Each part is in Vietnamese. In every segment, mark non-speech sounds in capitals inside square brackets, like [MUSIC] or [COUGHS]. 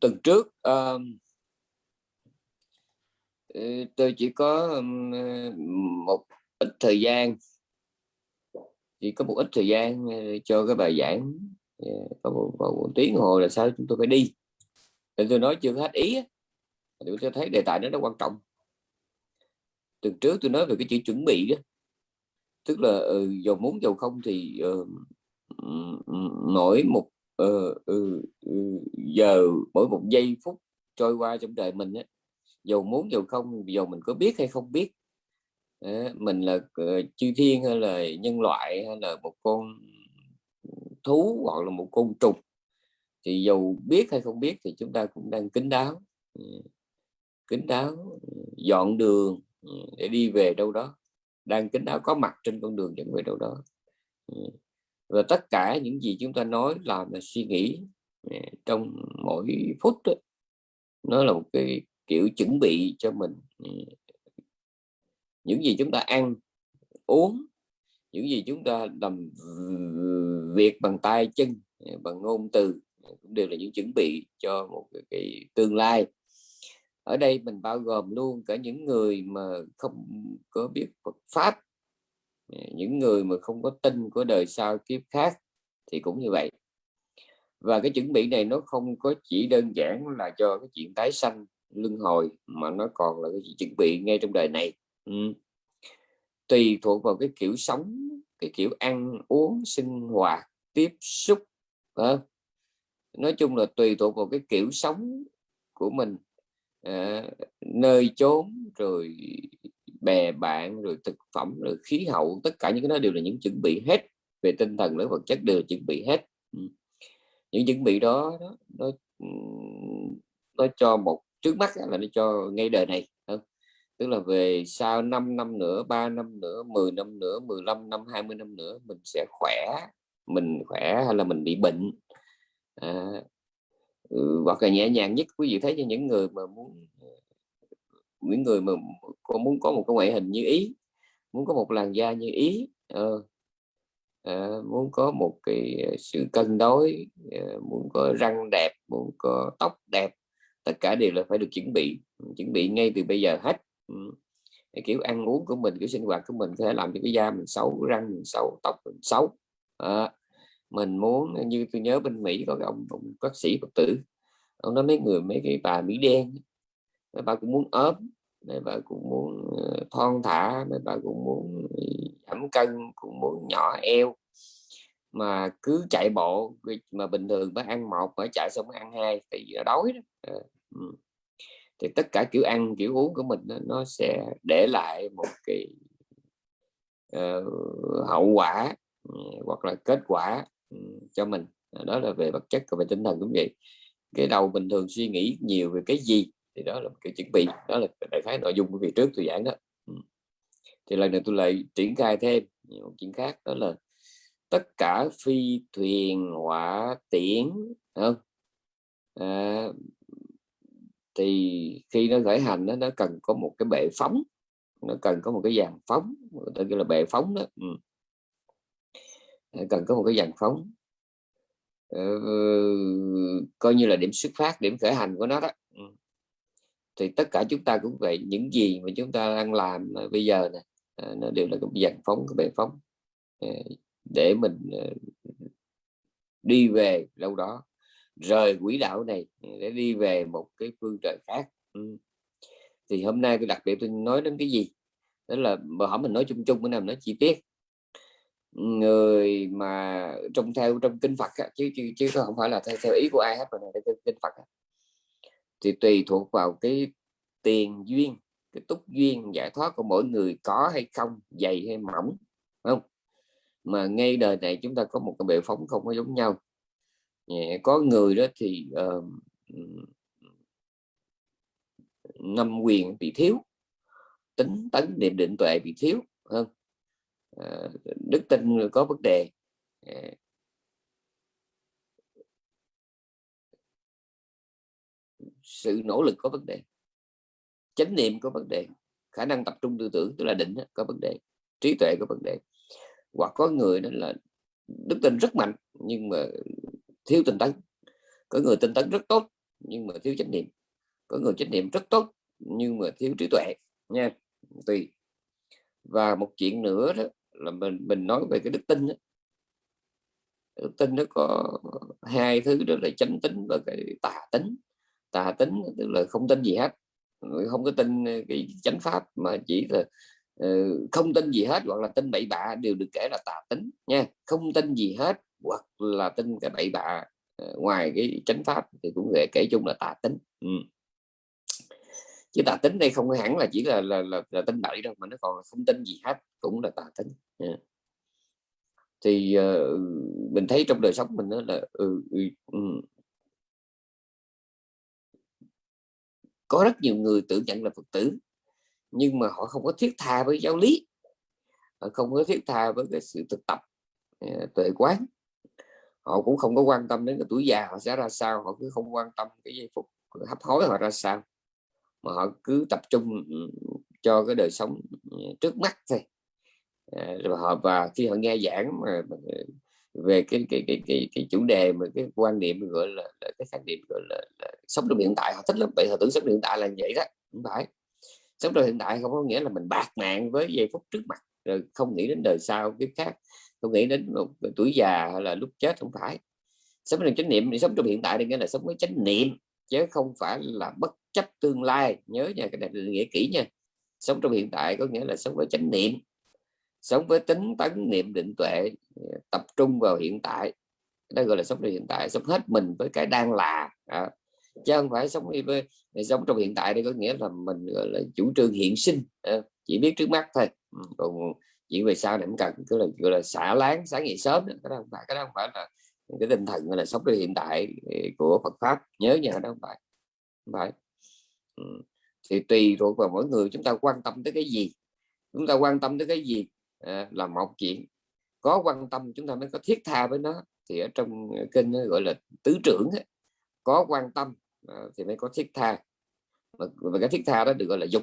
tuần trước uh, tôi chỉ có ờ, một ít thời gian chỉ có một ít thời gian ờ, cho cái bài giảng ờ, có một, một, một tiếng hồ là sao chúng tôi phải đi. Nên tôi nói chưa hết ý thì tôi thấy đề tài nó rất quan trọng. Tuần trước tôi nói về cái chữ chuẩn bị đó tức là uh, dầu muốn dầu không thì uh, mỗi một Ừ, ừ, ừ, giờ mỗi một giây phút trôi qua trong đời mình á dầu muốn dầu không dầu mình có biết hay không biết uh, mình là uh, chư thiên hay là nhân loại hay là một con thú hoặc là một con trùng thì dầu biết hay không biết thì chúng ta cũng đang kính đáo ừ, kính đáo ừ, dọn đường để đi về đâu đó đang kính đáo có mặt trên con đường dẫn về đâu đó và tất cả những gì chúng ta nói làm là suy nghĩ à, trong mỗi phút đó, nó là một cái kiểu chuẩn bị cho mình à, những gì chúng ta ăn uống những gì chúng ta làm việc bằng tay chân à, bằng ngôn từ cũng đều là những chuẩn bị cho một cái, cái tương lai. Ở đây mình bao gồm luôn cả những người mà không có biết Phật pháp Ờ, những người mà không có tin của đời sau kiếp khác thì cũng như vậy. Và cái chuẩn bị này nó không có chỉ đơn giản là cho cái chuyện tái sanh luân hồi mà nó còn là cái chuẩn bị ngay trong đời này. Ừ. tùy thuộc vào cái kiểu sống cái kiểu ăn uống sinh hoạt tiếp xúc à, nói chung là tùy thuộc vào cái kiểu sống của mình. À, nơi chốn rồi bè bạn rồi thực phẩm rồi khí hậu tất cả những cái đó đều là những chuẩn bị hết về tinh thần lẫn vật chất đều chuẩn bị hết. Ừ. Những chuẩn bị đó, đó nó ừ, nó cho một trước mắt là nó cho ngay đời này tức là về sau 5 năm nữa 3 năm nữa 10 năm nữa 15 năm 20 năm nữa mình sẽ khỏe mình khỏe hay là mình bị bệnh. À, ừ, hoặc là nhẹ nhàng nhất quý vị thấy cho những người mà muốn ờ, những người mà con muốn có một cái ngoại hình như ý muốn có một làn da như ý uh, uh, muốn có một cái sự cân đối uh, muốn có răng đẹp muốn có tóc đẹp tất cả đều là phải được chuẩn bị chuẩn bị ngay từ bây giờ hết. Um, cái kiểu ăn uống của mình kiểu sinh hoạt của mình có thể làm cho cái da mình xấu răng mình xấu tóc mình xấu. Uh, mình muốn như tôi nhớ bên Mỹ có cái ông, ông bác sĩ Phật tử ông nói mấy người mấy cái bà Mỹ đen mấy bà cũng muốn ốm mấy bà cũng muốn ờ, thon thả mấy bà cũng muốn giảm cân cũng muốn nhỏ eo. Mà cứ chạy bộ mà bình thường mới ăn một mới chạy xong mới ăn hai thì đói đó. À, thì tất cả kiểu ăn kiểu uống của mình nó sẽ để lại một cái uh, hậu quả ừ, hoặc là kết quả ừ, cho mình. Đó là về vật chất và về tinh thần cũng vậy. Cái đầu bình thường suy nghĩ nhiều về cái gì? Thì đó là một cái chuẩn bị đó là đại khái nội dung của việc trước tôi giảng đó thì lần này tôi lại triển khai thêm một chuyện khác đó là tất cả phi thuyền hỏa tiễn không à, thì khi nó khởi hành đó, nó cần có một cái bệ phóng nó cần có một cái dàn phóng tôi gọi là bệ phóng đó ừ. cần có một cái dàn phóng ừ, coi như là điểm xuất phát điểm khởi hành của nó đó ừ thì tất cả chúng ta cũng vậy những gì mà chúng ta đang làm ờ, bây giờ này ờ, nó đều là cái dàn phóng cái bệ phóng ờ, để mình đi về đâu đó rời quỹ đạo này để đi về một cái phương trời khác. Ừ. Thì hôm nay tôi đặc biệt tôi nói đến cái gì? Đó là mà hỏi mình nói chung chung bữa nào nói chi tiết. Người mà trong theo trong kinh Phật chứ, chứ chứ không phải là theo, theo ý của ai hết mà là theo kinh Phật thì tùy thuộc vào cái tiền duyên cái túc duyên giải thoát của mỗi người có hay không dày hay mỏng không? Mà ngay đời này chúng ta có một cái bệ phóng không có giống nhau. Có người đó thì uh, năm quyền bị thiếu tính tấn niệm định tuệ bị thiếu hơn Ờ, đức tin có vấn đề. Sự nỗ lực có vấn đề, chánh niệm có vấn đề, khả năng tập trung tư tưởng, tức là định có vấn đề, trí tuệ có vấn đề. Hoặc có người đó là đức tin rất mạnh, nhưng mà thiếu tinh tấn. Có người tinh tấn rất tốt, nhưng mà thiếu chánh niệm. Có người chánh niệm rất tốt, nhưng mà thiếu trí tuệ, nha, tùy. Và một chuyện nữa đó là mình mình nói về cái đức tin đó. đức tin nó có hai thứ đó là chánh tính và cái tà tính tà tính tức là không tin gì hết không có tin ờ, cái chánh pháp mà chỉ là uh, không tin gì hết hoặc là tin bậy bạ đều được kể là tà tính nha không tin gì hết hoặc là tin cái bậy bạ uh, ngoài cái chánh pháp thì cũng kể, kể chung là tà tính ừ. chứ tà tính đây không hẳn là chỉ là là, là, là tin bậy đâu mà nó còn không tin gì hết cũng là tà tính yeah. thì uh, mình thấy trong đời sống mình đó là uh, uh, có rất nhiều người tự nhận là phật tử, nhưng mà họ không có thiết tha với giáo lý. Họ không có thiết tha với cái sự thực tập à, tuệ quán. Họ cũng không có quan tâm đến cái tuổi già họ sẽ ra sao, họ cứ không quan tâm cái giây phút hấp hối họ ra sao. Mà họ cứ tập trung ừ, cho cái đời sống ừ, trước mắt thôi. À, rồi họ, và khi họ nghe giảng mà ừ, về cái cái cái cái, cái chủ đề mà cái quan niệm gọi là, là cái khái niệm gọi là, là sống trong hiện tại họ thích lắm. Vậy họ tưởng sống hiện tại là vậy đó không phải. Sống trong hiện tại không có nghĩa là mình bạc mạng với giây phút trước mặt rồi không nghĩ đến đời sau kiếp khác không nghĩ đến một tuổi già hay là lúc chết không phải. Sống trong chánh niệm thì sống trong hiện tại thì nghĩa là sống với chánh niệm chứ không phải là bất chấp tương lai. Nhớ nha cái này là nghĩa kỹ nha. Sống trong hiện tại có nghĩa là sống với chánh niệm sống với tính tấn niệm định tuệ ờ, tập trung vào hiện tại. Đó gọi là sống trong hiện tại sống hết mình với cái đang là à, chứ không phải sống với ờ, sống trong hiện tại đây có nghĩa là mình gọi là chủ trương hiện sinh à, chỉ biết trước mắt thôi. Ừ, còn chuyện về sau này cũng cần cứ là gọi là xả láng sáng ngày sớm cái đó không phải cái đó không phải là cái tinh thần là sống trong hiện tại của Phật pháp. Nhớ nhờ đó không phải không phải. Ừ. thì tùy thuộc vào mỗi người chúng ta quan tâm tới cái gì. Chúng ta quan tâm tới cái gì Ờ, là một chuyện. Có quan tâm chúng ta mới có thiết tha với nó. Thì ở trong ờ, kinh gọi là tứ trưởng ấy, có quan tâm ờ, thì mới có thiết tha. Và, và cái thiết tha đó được gọi là dục.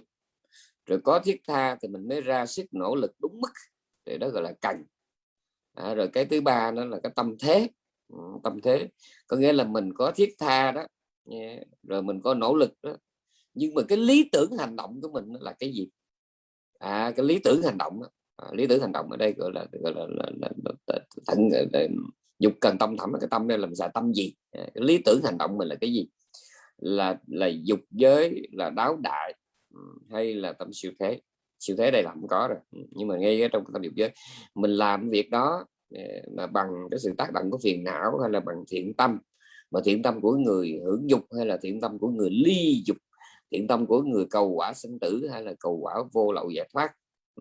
Rồi có thiết tha thì mình mới ra sức nỗ lực đúng mức. Thì đó gọi là cần. À, rồi cái thứ ba đó là cái tâm thế. Ừ, tâm thế. Có nghĩa là mình có thiết tha đó rồi mình có nỗ lực đó. Nhưng mà cái lý tưởng hành động của mình là cái gì? À cái lý tưởng hành động đó, à, lý tưởng hành động ở đây gọi là gọi là, là, là, là, là, là, dục cần tâm thẳm cái tâm đây làm sao tâm gì? À, lý tưởng hành động mình là cái gì? Là là dục giới là đáo đại ừ, hay là tâm siêu thế? Siêu thế đây là không có rồi ừ, nhưng mà ngay trong tâm dục giới mình làm việc đó ờ, mà bằng cái sự tác động của phiền não hay là bằng thiện tâm mà thiện tâm của người hưởng dục hay là thiện tâm của người ly dục thiện tâm của người cầu quả sinh tử hay là cầu quả vô lậu giải thoát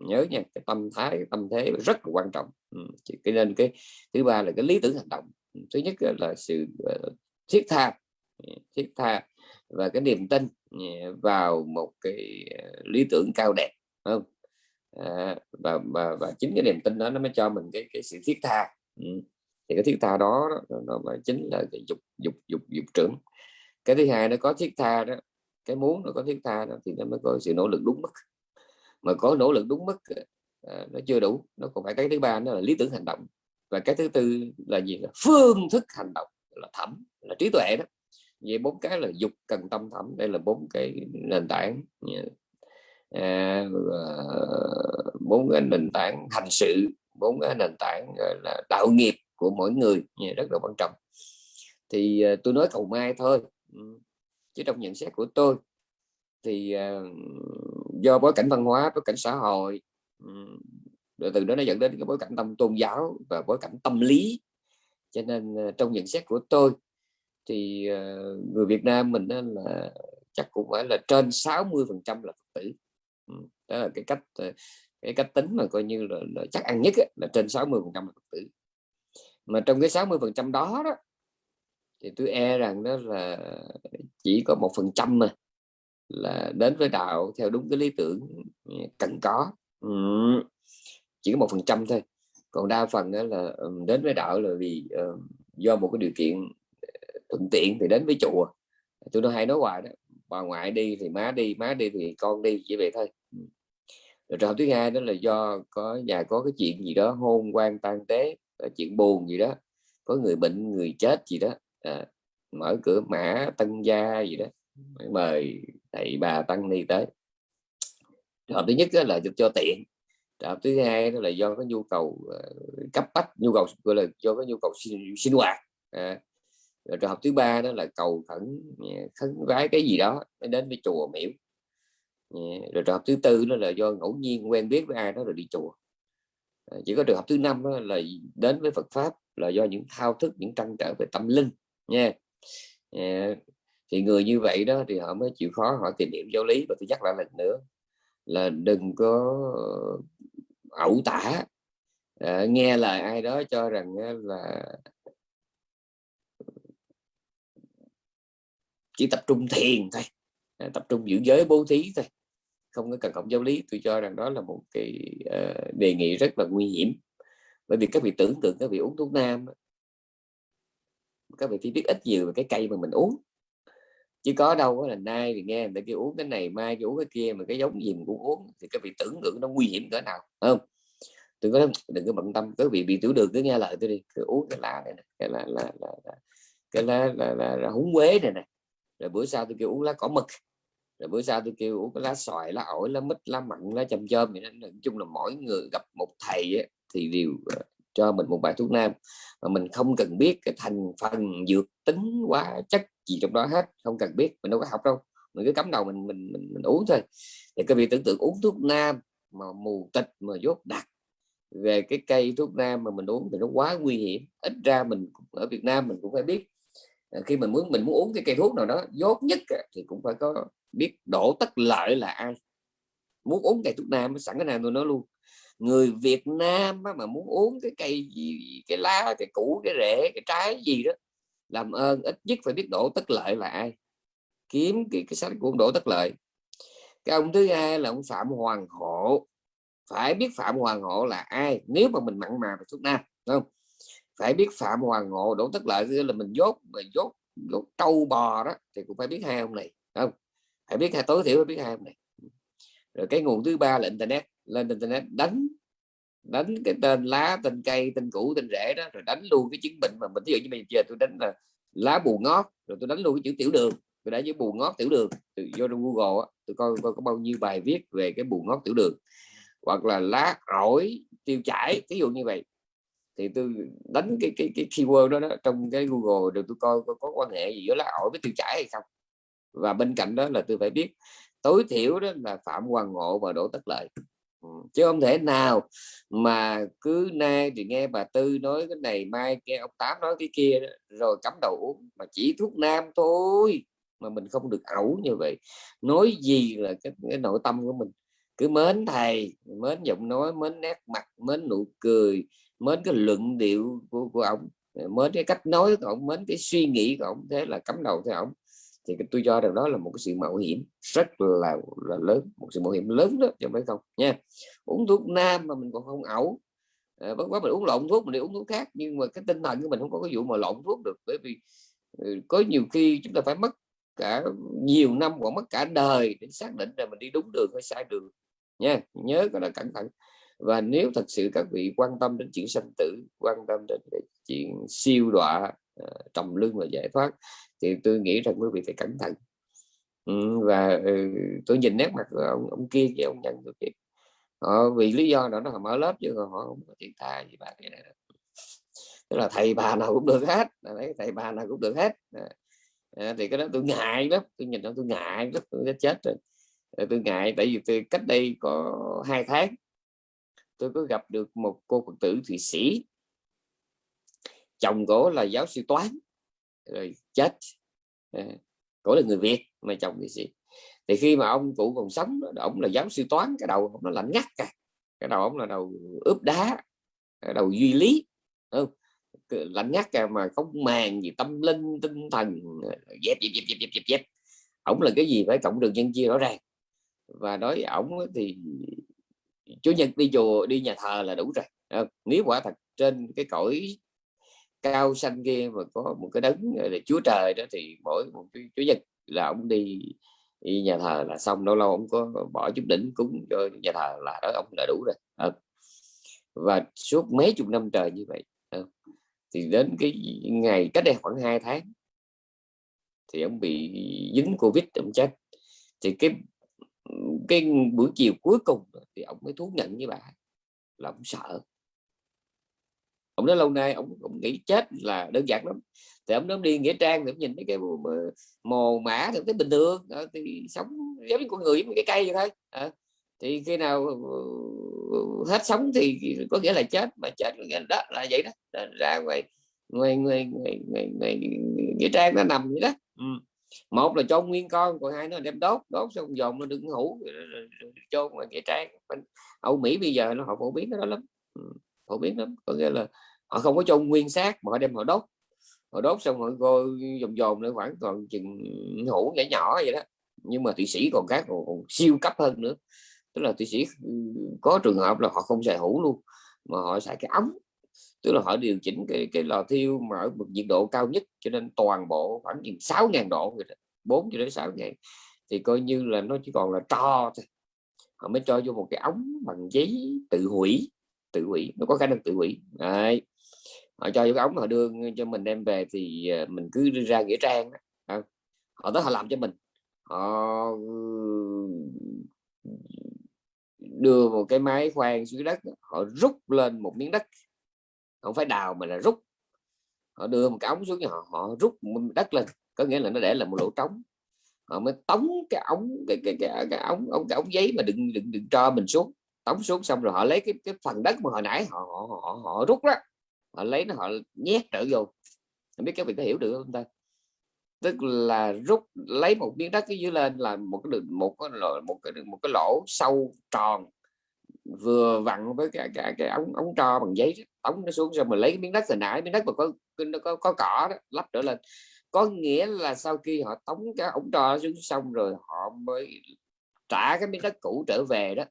nhớ nha cái tâm thái cái tâm thế rất là quan trọng. Ừ, cái nên cái thứ ba là cái lý tưởng hành động. Ừ, thứ nhất là sự ờ, thiết tha. Ừ, thiết tha và cái niềm tin ừ, vào một cái ờ, lý tưởng cao đẹp không? À, và, và và chính cái niềm tin đó nó mới cho mình cái cái sự thiết tha. Ừ. thì cái thiết tha đó nó, nó mà chính là cái dục dục dục dục trưởng. Cái thứ hai nó có thiết tha đó cái muốn nó có thiết tha đó thì nó mới có sự nỗ lực đúng mức mà có nỗ lực đúng mức à, nó chưa đủ. Nó còn phải cái thứ ba nó là lý tưởng hành động. Và cái thứ tư là gì là phương thức hành động là thẩm là trí tuệ đó. Vậy bốn cái là dục cần tâm thẩm. Đây là bốn cái nền tảng à, bốn cái nền tảng hành sự bốn cái nền tảng là đạo nghiệp của mỗi người rất là quan trọng. Thì tôi nói cầu mai thôi. Ừ, chứ trong nhận xét của tôi thì uh, do bối cảnh văn hóa bối cảnh xã hội rồi từ đó nó dẫn đến cái bối cảnh tâm tôn giáo và bối cảnh tâm lý. Cho nên ờ, trong nhận xét của tôi thì ờ, người Việt Nam mình là chắc cũng phải là trên 60 phần trăm là Phật tử. Đó là cái cách ờ, cái cách tính mà coi như là, là chắc ăn nhất ấy, là trên 60 phần trăm là Phật tử. Mà trong cái 60 phần trăm đó đó thì tôi e rằng đó là chỉ có một phần trăm mà là đến với đạo theo đúng cái lý tưởng ừ, cần có. Ừ. chỉ có một phần trăm thôi. Còn đa phần đó là ừ, đến với đạo là vì uh, do một cái điều kiện ờ, thuận tiện thì đến với chùa. Tôi nói hay nói hoài đó bà ngoại đi thì má đi má đi thì con đi chỉ vậy thôi. Ừ. Rồi trường thứ hai đó là do có nhà có cái chuyện gì đó hôn quan tan tế ờ, chuyện buồn gì đó có người bệnh người chết gì đó à, mở cửa mã tân gia gì đó mời thầy bà tăng ni tới. Trường hợp thứ nhất là cho tiện trường hợp thứ hai đó là do có nhu cầu ờ, cấp bách nhu cầu gọi là do có nhu cầu sinh, sinh hoạt à, rồi trường hợp thứ ba đó là cầu khẩn à, khấn vái cái gì đó đến với chùa miễu à, rồi trường hợp thứ tư đó là do ngẫu nhiên quen biết với ai đó rồi đi chùa. À, chỉ có trường hợp thứ năm đó là đến với Phật pháp là do những thao thức những trăn trở về tâm linh nha thì người như vậy đó thì họ mới chịu khó họ tìm hiểu giáo lý và tôi nhắc lại lần nữa là đừng có ờ, ẩu tả. À, nghe lời ai đó cho rằng là chỉ tập trung thiền thôi à, tập trung giữ giới bố thí thôi không có cần cộng giáo lý. Tôi cho rằng đó là một cái uh, đề nghị rất là nguy hiểm. Bởi vì các vị tưởng tượng các vị uống thuốc nam các vị chỉ biết ít nhiều về cái cây mà mình uống chứ có đâu là nay thì nghe người ta kêu uống cái này mai kêu uống cái kia mà cái giống gì mình cũng uống thì các vị tưởng tượng nó nguy hiểm cỡ nào không? Đừng có đừng có bận tâm cứ bị bị tiểu đường cứ nghe lời tôi đi cứ uống cái lá này, này cái là là, là, là cái lá là, là, là, là húng quế này này rồi bữa sau tôi kêu uống lá cỏ mực rồi bữa sau tôi kêu uống cái lá xoài lá ổi lá mít lá mặn lá châm chôm vậy nói chung là mỗi người gặp một thầy ấy, thì đều ờ, cho mình một bài thuốc nam mà mình không cần biết cái thành phần dược tính hóa chất gì trong đó hết không cần biết mình đâu có học đâu. Mình cứ cắm đầu mình mình mình, mình uống thôi. Thì cái việc tưởng tượng uống thuốc nam mà mù tịch mà dốt đặc về cái cây thuốc nam mà mình uống thì nó quá nguy hiểm. Ít ra mình ở Việt Nam mình cũng phải biết à, khi mình muốn mình muốn uống cái cây thuốc nào đó dốt nhất thì cũng phải có biết đổ tất lợi là ai. Muốn uống cây thuốc nam sẵn cái nào tôi nói luôn. Người Việt Nam mà muốn uống cái cây gì cái lá cái củ cái rễ cái trái gì đó làm ơn ít nhất phải biết đổ tất lợi là ai. Kiếm cái, cái sách của ông đổ tất lợi. Cái ông thứ hai là ông phạm hoàng hộ phải biết phạm hoàng hộ là ai nếu mà mình mặn mà về thuốc nam không? Phải biết phạm hoàng hộ đổ tất lợi là mình dốt mà dốt dốt trâu bò đó thì cũng phải biết hai ông này không? Phải biết hai tối thiểu phải biết hai ông này. Rồi cái nguồn thứ ba là internet. Lên internet đánh đánh cái tên lá tên cây tên củ tên rễ đó rồi đánh luôn cái chứng bệnh mà mình ví dụ như bây giờ tôi đánh là lá bù ngót rồi tôi đánh luôn cái chữ tiểu đường tôi đã với bù ngót tiểu đường từ vô trong google đó, tôi coi, coi có bao nhiêu bài viết về cái bù ngót tiểu đường. Hoặc là lá rổi tiêu chảy ví dụ như vậy. Thì tôi đánh cái cái cái keyword đó, đó trong cái google rồi tôi coi có, có quan hệ gì giữa lá ổi với tiêu chảy hay không. Và bên cạnh đó là tôi phải biết tối thiểu đó là phạm hoàng ngộ và đỗ tất lợi. Ừ, chứ không thể nào mà cứ nay thì nghe bà tư nói cái này mai nghe ông tám nói cái kia đó, rồi cắm đầu uống mà chỉ thuốc nam thôi mà mình không được ẩu như vậy. Nói gì là cái, cái nội tâm của mình? Cứ mến thầy mến giọng nói mến nét mặt mến nụ cười mến cái luận điệu của, của ông mến cái cách nói của ông mến cái suy nghĩ của ông thế là cắm đầu theo ông thì tôi cho rằng đó là một cái sự mạo hiểm rất là là lớn một sự mạo hiểm lớn đó cho phải không nha. Uống thuốc nam mà mình còn không ẩu. À, bất quá mình uống lộn thuốc mình đi uống thuốc khác nhưng mà cái tinh thần của mình không có cái vụ mà lộn thuốc được bởi vì ừ, có nhiều khi chúng ta phải mất cả nhiều năm hoặc mất cả đời để xác định là mình đi đúng đường hay sai đường nha. Nhớ cái đó cẩn thận. Và nếu thật sự các vị quan tâm đến chuyện sanh tử quan tâm đến chuyện siêu đọa Ờ, trồng lưng và giải thoát thì tôi nghĩ rằng quý vị phải cẩn thận. Ừ, và ừ, tôi nhìn nét mặt của ông, ông kia với ông nhận được việc họ ờ, vì lý do đó nó mở lớp chứ họ không có tiền tài gì bạn cái này tức là thầy bà nào cũng được hết đấy thầy bà nào cũng được hết. À, thì cái đó tôi ngại lắm tôi nhìn nó tôi ngại rất tôi chết rồi. Tôi ngại tại vì tôi cách đây có hai tháng tôi có gặp được một cô phật tử thụy sĩ chồng cổ là giáo sư toán, rồi chết. Ờ, cổ là người việt mà chồng thì sĩ thì khi mà ông cụ còn sống ông là giáo sư toán, cái đầu ông nó lạnh ngắt cả. Cái đầu ông là đầu ướp đá, cái đầu duy lý không? Lạnh ngắt cả mà không màng gì, tâm linh, tinh thần dẹp dẹp dẹp dẹp dẹp dẹp. Ổng là cái gì phải cộng đường nhân chia rõ ràng. Và nói ổng thì chủ nhật đi chùa, đi nhà thờ là đủ rồi nếu quả thật trên cái cõi cao xanh kia mà có một cái đấng là chúa trời đó thì mỗi một cái chủ nhật là ông đi, đi nhà thờ là xong lâu lâu ông có bỏ chút đỉnh cúng cho nhà thờ là đó ông đã đủ rồi. Ờ. Và suốt mấy chục năm trời như vậy ờ. thì đến cái ngày cách đây khoảng 2 tháng thì ông bị dính covid ông chết. Thì cái cái buổi chiều cuối cùng thì ông mới thú nhận với bà là ông sợ ông nói lâu nay ông, ông nghĩ chết là đơn giản lắm. Thì ông nó đi nghĩa trang thì ông nhìn thấy cái mồ mã thì thấy bình thường. Thì sống giống như con người với cái cây vậy thôi. À, thì khi nào ờ, hết sống thì có nghĩa là chết mà chết đó là vậy đó. Ra ngoài ngoài ngoài ngoài, ngoài, ngoài nghĩa trang nó nằm vậy đó. Ừ. một là cho nguyên con còn hai nó đem đốt đốt xong dồn nó đừng hủ cho ngoài nghĩa trang. Âu Mỹ bây giờ nó họ phổ biến đó lắm. Ừ. phổ biến lắm. Có nghĩa là họ không có cho nguyên xác mà họ đem họ đốt. Họ đốt xong họ cô dồn dồn lên khoảng còn chừng hũ nhỏ nhỏ vậy đó. Nhưng mà thụy sĩ còn khác còn, còn siêu cấp hơn nữa. Tức là thụy sĩ ừ, có trường hợp là họ không xài hũ luôn mà họ xài cái ống. Tức là họ điều chỉnh cái cái lò thiêu mà ở một nhiệt độ cao nhất cho nên toàn bộ khoảng chừng sáu ngàn độ bốn cho đến sáu ngàn. Thì coi như là nó chỉ còn là tro thôi. Họ mới cho vô một cái ống bằng giấy tự hủy tự hủy nó có khả năng tự hủy. Đấy họ cho cái ống họ đưa cho mình đem về thì ờ, mình cứ đi ra nghĩa trang ờ, họ tới họ làm cho mình. Họ đưa một cái máy khoan dưới đất họ rút lên một miếng đất. Không phải đào mà là rút. Họ đưa một cái ống xuống họ họ rút đất lên có nghĩa là nó để là một lỗ trống. Họ mới tống cái ống cái cái cái, cái ống ống cái ống giấy mà đừng đừng đừng cho mình xuống. Tống xuống xong rồi họ lấy cái cái phần đất mà hồi nãy họ họ họ, họ rút đó họ lấy nó họ nhét trở vô không biết các vị có hiểu được không ta? Tức là rút lấy một miếng đất dưới lên là một cái đường một cái lỗ một cái một cái lỗ sâu tròn vừa vặn với cái cái, cái ống ống tro bằng giấy ống nó xuống xong mình lấy cái miếng đất hồi nãy miếng đất mà có nó có, có cỏ đó lắp trở lên. Có nghĩa là sau khi họ tống cái ống tro xuống xong rồi họ mới trả cái miếng đất cũ trở về đó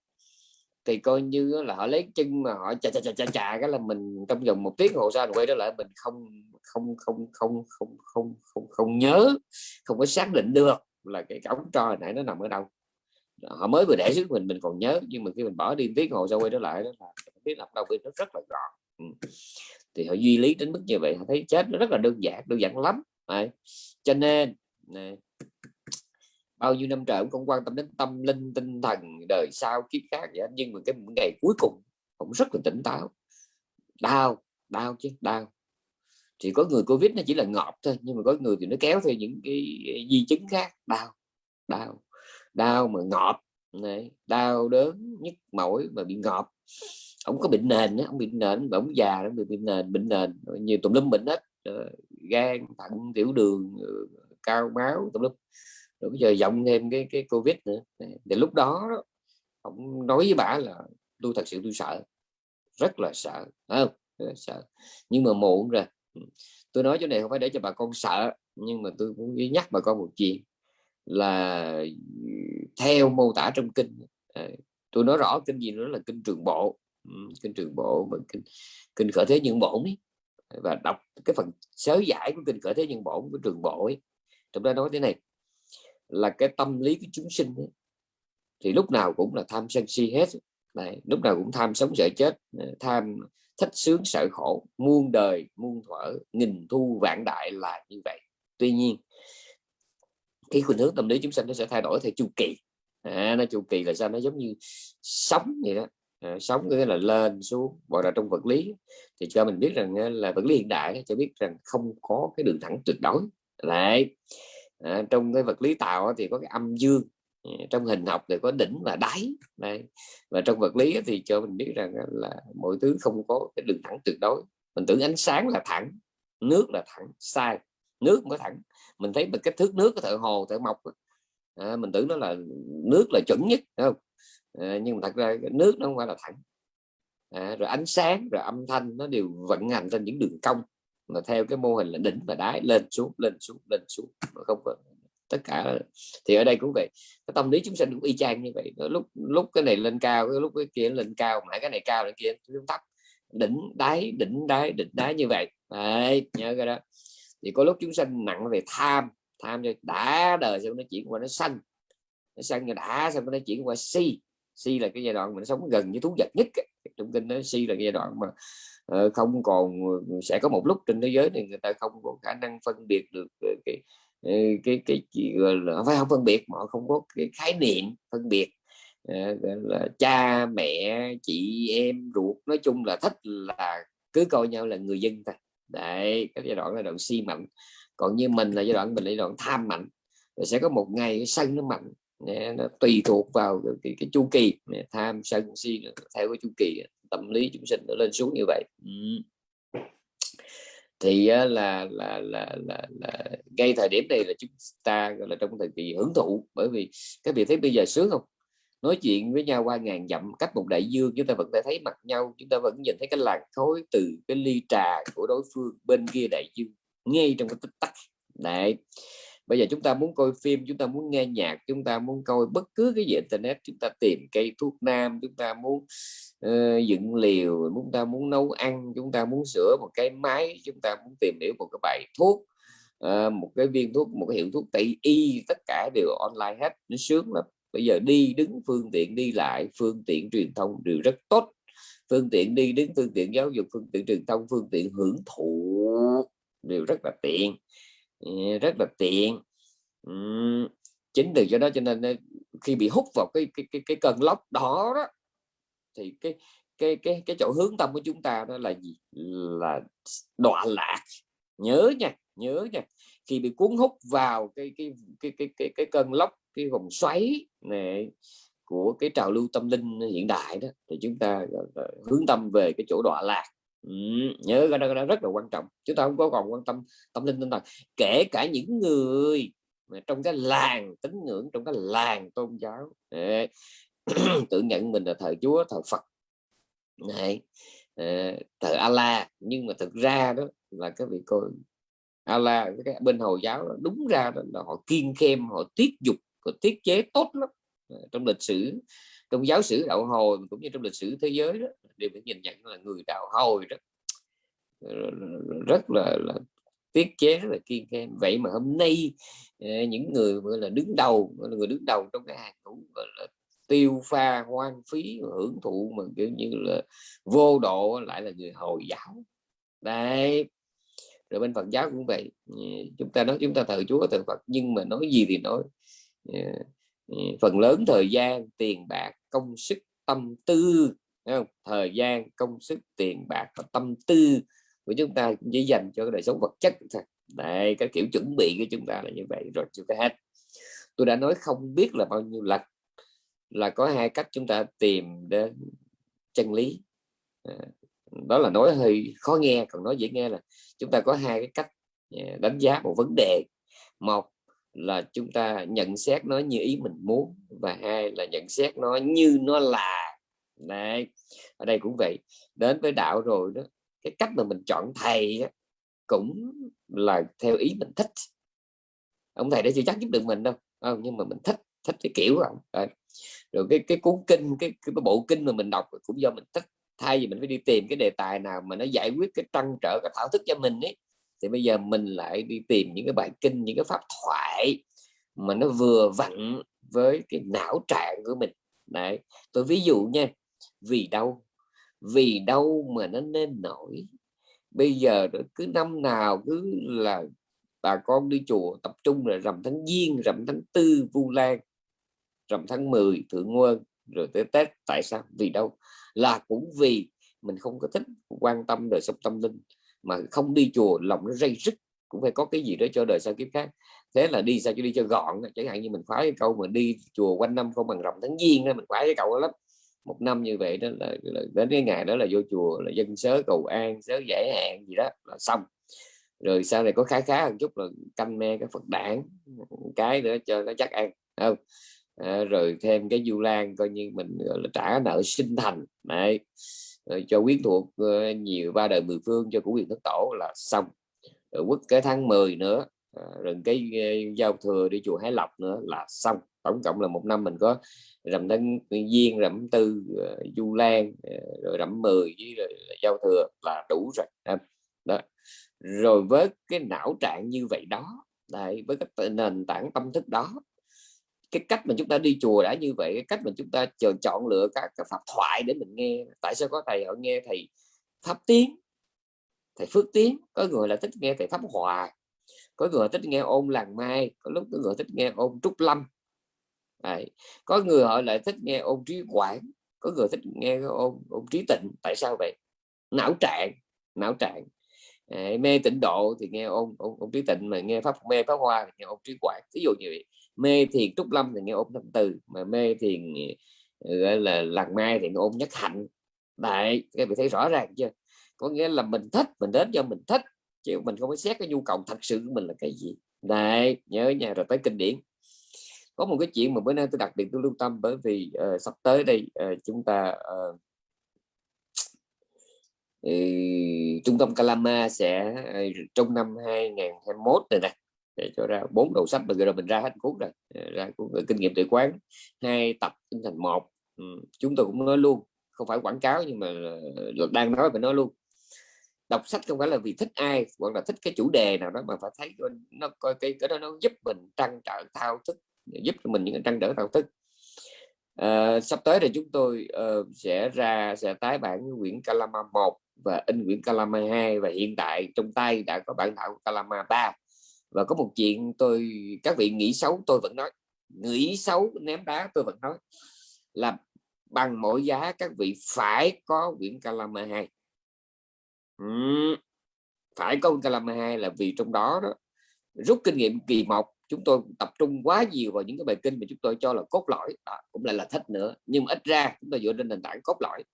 thì coi như là họ lấy chân mà họ chà chà chà chà chà cái là mình trong vòng một tiếng hồ sau quay trở lại mình không không không không không không không không nhớ không có xác định được là cái ống tro nãy nó nằm ở đâu họ mới vừa để xuống mình mình còn nhớ nhưng mà khi mình bỏ đi tiếng hồ sau quay trở lại đó là biết làm đâu biết nó rất là gọn ừ. thì họ duy lý đến mức như vậy họ thấy chết nó rất là đơn giản đơn giản lắm này. cho nên này, bao nhiêu năm trời cũng không quan tâm đến tâm linh, tinh thần, đời sau, kiếp khác vậy nhưng mà cái ngày cuối cùng cũng rất là tỉnh táo. Đau đau chứ, đau. Chỉ có người covid nó chỉ là ngọt thôi, nhưng mà có người thì nó kéo theo những cái di chứng khác. Đau đau đau mà ngọt này đau đớn nhức mỏi mà bị ngọt ông có bệnh nền ông bị nền, ông già nó bị bệnh nền bệnh nền, nhiều tùm lum bệnh hết. Gan, thận, tiểu đường, cao máu, tùm lum rồi bây giờ giọng thêm cái cái covid nữa. Để lúc đó ông nói với bà là, tôi thật sự, tôi sợ. Rất là sợ. Không? Rất sợ. Nhưng mà muộn rồi. Ừ. Tôi nói chỗ này không phải để cho bà con sợ, nhưng mà tôi cũng nhắc bà con một chuyện là theo mô tả trong kinh. Ờ, tôi nói rõ kinh gì nữa là kinh trường bộ. Ừ, kinh trường bộ mà kinh kinh khởi thế nhân bổn ấy. và đọc cái phần sớ giải của kinh khởi thế nhân bổn của trường bộ ấy. trong đó nói thế này là cái tâm lý của chúng sinh ấy, thì lúc nào cũng là tham sân si hết. Đấy, lúc nào cũng tham sống sợ chết tham thích sướng sợ khổ muôn đời muôn thuở nghìn thu vạn đại là như vậy. Tuy nhiên cái khuynh hướng tâm lý chúng sinh nó sẽ thay đổi theo chu kỳ. À, nó chu kỳ là sao? Nó giống như sống vậy đó. À, sống nghĩa là lên xuống gọi là trong vật lý. Thì cho mình biết rằng à, là vật lý hiện đại cho biết rằng không có cái đường thẳng tuyệt đối. Lại à, trong cái vật lý tạo thì có cái âm dương ờ, trong hình học thì có đỉnh và đáy đây và trong vật lý thì cho mình biết rằng là mọi thứ không có cái đường thẳng tuyệt đối. Mình tưởng ánh sáng là thẳng nước là thẳng sai nước mới thẳng. Mình thấy cái thước nước của thợ hồ thợ mộc à, mình tưởng nó là nước là chuẩn nhất không? À, nhưng mà thật ra nước nó không phải là thẳng. À, rồi ánh sáng rồi âm thanh nó đều vận hành trên những đường cong mà theo cái mô hình là đỉnh và đáy lên xuống lên xuống lên xuống mà không có tất cả thì ở đây cũng vậy. Cái tâm lý chúng sinh cũng y chang như vậy. Lúc lúc cái này lên cao cái lúc cái kia lên cao mà cái này cao cái kia xuống thấp. Đỉnh đáy đỉnh đáy đỉnh đáy như vậy. Đấy, nhớ cái đó. Thì có lúc chúng sinh nặng về tham tham cho đã đời xong nó chuyển qua nó xanh nó xanh rồi đã xong nó chuyển qua si. Si là cái giai đoạn mình sống gần với thú vật nhất trong kinh nó si là cái giai đoạn mà Ờ, không còn ờ, sẽ có một lúc trên thế giới này người ta không có khả năng phân biệt được ờ, cái cái cái chị gọi là phải không phân biệt mà không có cái khái niệm phân biệt. Gọi là cha mẹ chị em ruột nói chung là thích là cứ coi nhau là người dân thôi. Đấy cái giai đoạn là đoạn si mạnh. Còn như mình là giai đoạn mình là giai đoạn tham mạnh. Rồi sẽ có một ngày sân nó mạnh nó tùy thuộc vào cái, cái, cái chu kỳ. Tham sân si theo cái chu kỳ tâm lý chúng sinh nó lên xuống như vậy. Ừ. thì là, là là là là ngay thời điểm này là chúng ta gọi là trong thời kỳ hưởng thụ bởi vì các vị thấy bây giờ sướng không? Nói chuyện với nhau qua ngàn dặm cách một đại dương chúng ta vẫn thể thấy mặt nhau chúng ta vẫn nhìn thấy cái làn khói từ cái ly trà của đối phương bên kia đại dương ngay trong cái tích tắc. Đấy. Bây giờ chúng ta muốn coi phim chúng ta muốn nghe nhạc chúng ta muốn coi bất cứ cái gì internet chúng ta tìm cây thuốc nam chúng ta muốn uh, dựng liều chúng ta muốn nấu ăn chúng ta muốn sửa một cái máy chúng ta muốn tìm hiểu một cái bài thuốc uh, một cái viên thuốc một cái hiệu thuốc tây y tất cả đều online hết. Nó sướng lắm. Bây giờ đi đứng phương tiện đi lại phương tiện truyền thông đều rất tốt. Phương tiện đi đứng phương tiện giáo dục phương tiện truyền thông phương tiện hưởng thụ đều rất là tiện. Ờ, rất là tiện. Chính từ cho đó cho nên khi bị hút vào cái cái cái, cái cơn lốc đó, đó thì cái cái cái cái chỗ hướng tâm của chúng ta đó là gì? Là đọa lạc. Nhớ nha nhớ nha. Khi bị cuốn hút vào cái cái cái cái cái, cái cơn lốc cái vòng xoáy này của cái trào lưu tâm linh hiện đại đó thì chúng ta hướng tâm về cái chỗ đọa lạc. Ừ, nhớ cái đó, cái đó rất là quan trọng. Chúng ta không có còn quan tâm tâm linh tinh thần. Kể cả những người trong cái làng tín ngưỡng trong cái làng tôn giáo. Để [CLEARS THROAT] tự nhận mình là thờ Chúa thờ Phật. Này ờ, thờ Allah nhưng mà thực ra đó là cái vị coi Allah cái bên hồi giáo đó, đúng ra đó là họ kiên khem họ tiết dục họ tiết chế tốt lắm. Ờ, trong lịch sử trong giáo sử đạo hồi cũng như trong lịch sử thế giới đó đều phải nhìn nhận là người đạo hồi đó ờ, rất là, là tiết chế rất là kiên khem. Vậy mà hôm nay những người gọi là đứng đầu gọi là người đứng đầu trong cái hàng ngũ gọi là tiêu pha hoang phí, hưởng thụ mà, kiểu như là, vô độ lại là người hồi giáo. Đấy. Rồi bên Phật giáo cũng vậy. Chúng ta nói, chúng ta thờ Chúa, thờ Phật, nhưng mà nói gì thì nói. Phần lớn thời gian tiền bạc, công sức, tâm tư không? thời gian, công sức, tiền bạc và tâm tư của chúng ta chỉ dành cho cái đời sống vật chất thôi. Đây cái kiểu chuẩn bị của chúng ta là như vậy, rồi chưa ta hết. Tôi đã nói không biết là bao nhiêu lần là có hai cách chúng ta tìm đến chân lý. À, đó là nói hơi khó nghe còn nói dễ nghe là chúng ta có hai cái cách à, đánh giá một vấn đề. Một là chúng ta nhận xét nó như ý mình muốn và hai là nhận xét nó như nó là. Này ở đây cũng vậy. Đến với đạo rồi đó cái cách mà mình chọn thầy đó, cũng là theo ý mình thích. Ông thầy đã chưa chắc giúp được mình đâu. Không, nhưng mà mình thích thích cái kiểu không rồi rồi cái cái cuốn kinh cái, cái bộ kinh mà mình đọc cũng do mình thích thay vì mình phải đi tìm cái đề tài nào mà nó giải quyết cái trăn trở cái thảo thức cho mình ấy thì bây giờ mình lại đi tìm những cái bài kinh những cái pháp thoại mà nó vừa vặn với cái não trạng của mình. Đấy tôi ví dụ nha vì đâu vì đâu mà nó nên nổi bây giờ cứ năm nào cứ là bà con đi chùa tập trung là rằm tháng giêng rằm tháng tư vu lan rằm tháng 10 thượng nguyên rồi tới tết tại sao? Vì đâu? Là cũng vì mình không có thích quan tâm đời sống tâm linh mà không đi chùa lòng nó dây rứt cũng phải có cái gì đó cho đời sau kiếp khác. Thế là đi sao? Cho đi cho gọn chẳng hạn như mình khoái cái câu mà đi chùa quanh năm không bằng rằm tháng giêng đó mình khoái cái câu đó lắm. Một năm như vậy đó là, là đến cái ngày đó là vô chùa là dân sớ cầu an sớ giải hạn gì đó là xong. Rồi sau này có khá khá một chút là canh me cái phật đản cái nữa cho nó chắc ăn không? À, rồi thêm cái du lan coi như mình gọi là trả nợ sinh thành. Này rồi ờ, cho quyến thuộc uh, nhiều ba đời mười phương cho của quyền thất tổ là xong. Rồi quất cái tháng 10 nữa à, rồi cái uh, giao thừa đi chùa Hải Lộc nữa là xong. Tổng cộng là một năm mình có rằm tháng giêng rằm tư uh, du lan uh, rồi rằm 10 với rồi, giao thừa là đủ rồi. Đó rồi với cái não trạng như vậy đó đấy, với cái nền tảng tâm thức đó cái cách mà chúng ta đi chùa đã như vậy cái cách mà chúng ta chọn chọn lựa các pháp thoại để mình nghe. Tại sao có thầy họ nghe thầy pháp tiến? Thầy phước tiến có người là thích nghe thầy pháp hòa có người thích nghe ôn làng mai có lúc có người thích nghe ôn trúc lâm. Đấy. có người họ lại thích nghe ôn trí quảng có người thích nghe ôn, ôn trí tịnh. Tại sao vậy? Não trạng não trạng. Đấy, mê tịnh độ thì nghe ôn, ôn, ôn trí tịnh mà nghe pháp mê pháp hoa thì nghe ôn trí quảng. Ví dụ như vậy mê thiền trúc lâm thì nghe ôm tâm từ mà mê thiền ờ, gọi là làng mai thì nghe nhất hạnh. Đại các vị thấy rõ ràng chưa? Có nghĩa là mình thích mình đến cho mình thích chứ mình không có xét cái nhu cầu thật sự của mình là cái gì. Đại nhớ nhà rồi tới kinh điển. Có một cái chuyện mà bữa nay tôi đặc biệt tôi lưu tâm bởi vì uh, sắp tới đây uh, chúng ta uh, uh, trung tâm Kalama sẽ uh, trong năm 2021 này nè để cho ra bốn đầu sách mà rồi mình ra hết cuốn rồi. Ờ, ra cuốn kinh nghiệm tự quán hai tập thành một. Ừ, chúng tôi cũng nói luôn không phải quảng cáo nhưng mà ờ, đang nói và nói luôn. Đọc sách không phải là vì thích ai hoặc là thích cái chủ đề nào đó mà phải thấy nó coi cái cái đó nó giúp mình trăn trở thao thức giúp cho mình những cái trăn trở thao thức. À, sắp tới thì chúng tôi uh, sẽ ra sẽ tái bản quyển Kalama 1 và in quyển Kalama 2 và hiện tại trong tay đã có bản thảo Kalama 3 và có một chuyện tôi các vị nghĩ xấu tôi vẫn nói. Nghĩ xấu ném đá tôi vẫn nói là bằng mọi giá các vị phải có quyển Kalama 2 phải có Kalama 2 là vì trong đó, đó rút kinh nghiệm kỳ một chúng tôi tập trung quá nhiều vào những cái bài kinh mà chúng tôi cho là cốt lõi. Đó, cũng lại là thích nữa nhưng mà ít ra chúng tôi dựa trên nền tảng cốt lõi.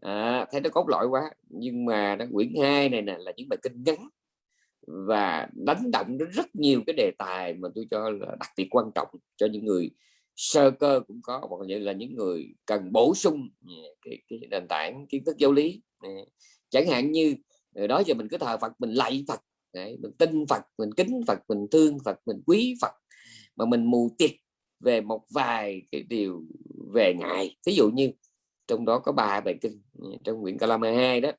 À, thấy nó cốt lõi quá nhưng mà nó quyển 2 này nè là những bài kinh ngắn và đánh động đến rất nhiều cái đề tài mà tôi cho là đặc biệt quan trọng cho những người sơ cơ cũng có hoặc là những người cần bổ sung cái, cái nền tảng kiến thức giáo lý. Chẳng hạn như đó giờ mình cứ thờ Phật mình lạy Phật Đấy, mình tin Phật mình kính Phật mình thương Phật mình quý Phật mà mình mù tiệt về một vài cái điều về ngài ví dụ như trong đó có ba bài kinh ờ, trong quyển Kalama 2 đó.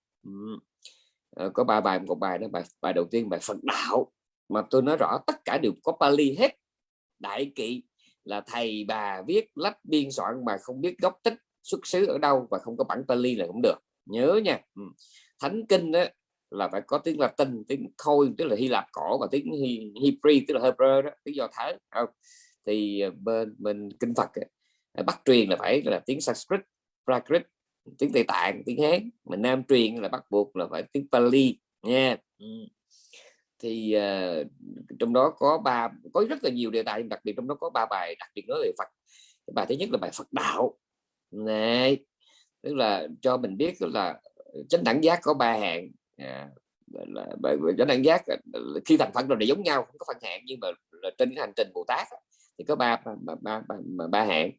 Ờ, có ba bài, một bài đó, bài bài đầu tiên, bài Phật đạo. Mà tôi nói rõ, tất cả đều có Pali hết. Đại kỵ là thầy bà viết lách biên soạn mà không biết gốc tích xuất xứ ở đâu và không có bản Pali là cũng được. Nhớ nha. Ừ. Thánh kinh đó là phải có tiếng Latin, tiếng Khôi tức là Hy Lạp cổ và tiếng Hebrew, tức là Hebrew đó, tiếng Do Thái không? thì ờ, bên bên kinh Phật bắt truyền là phải là tiếng Sanskrit, Prakrit tiếng Tây Tạng tiếng Hán. Mà Nam truyền là bắt buộc là phải tiếng Pali nha. Ừ. Thì uh, trong đó có ba có rất là nhiều đề tài đặc biệt trong đó có ba bài đặc biệt nói về Phật. Bài thứ nhất là bài Phật đạo. Này tức là cho mình biết là chánh đẳng giác có ba hạng. À, là chánh đẳng giác ờ, khi thành phật rồi để giống nhau không có phân hạng nhưng mà là trên cái hành trình bồ tát thì có ba ba ba, ba, ba, ba hạng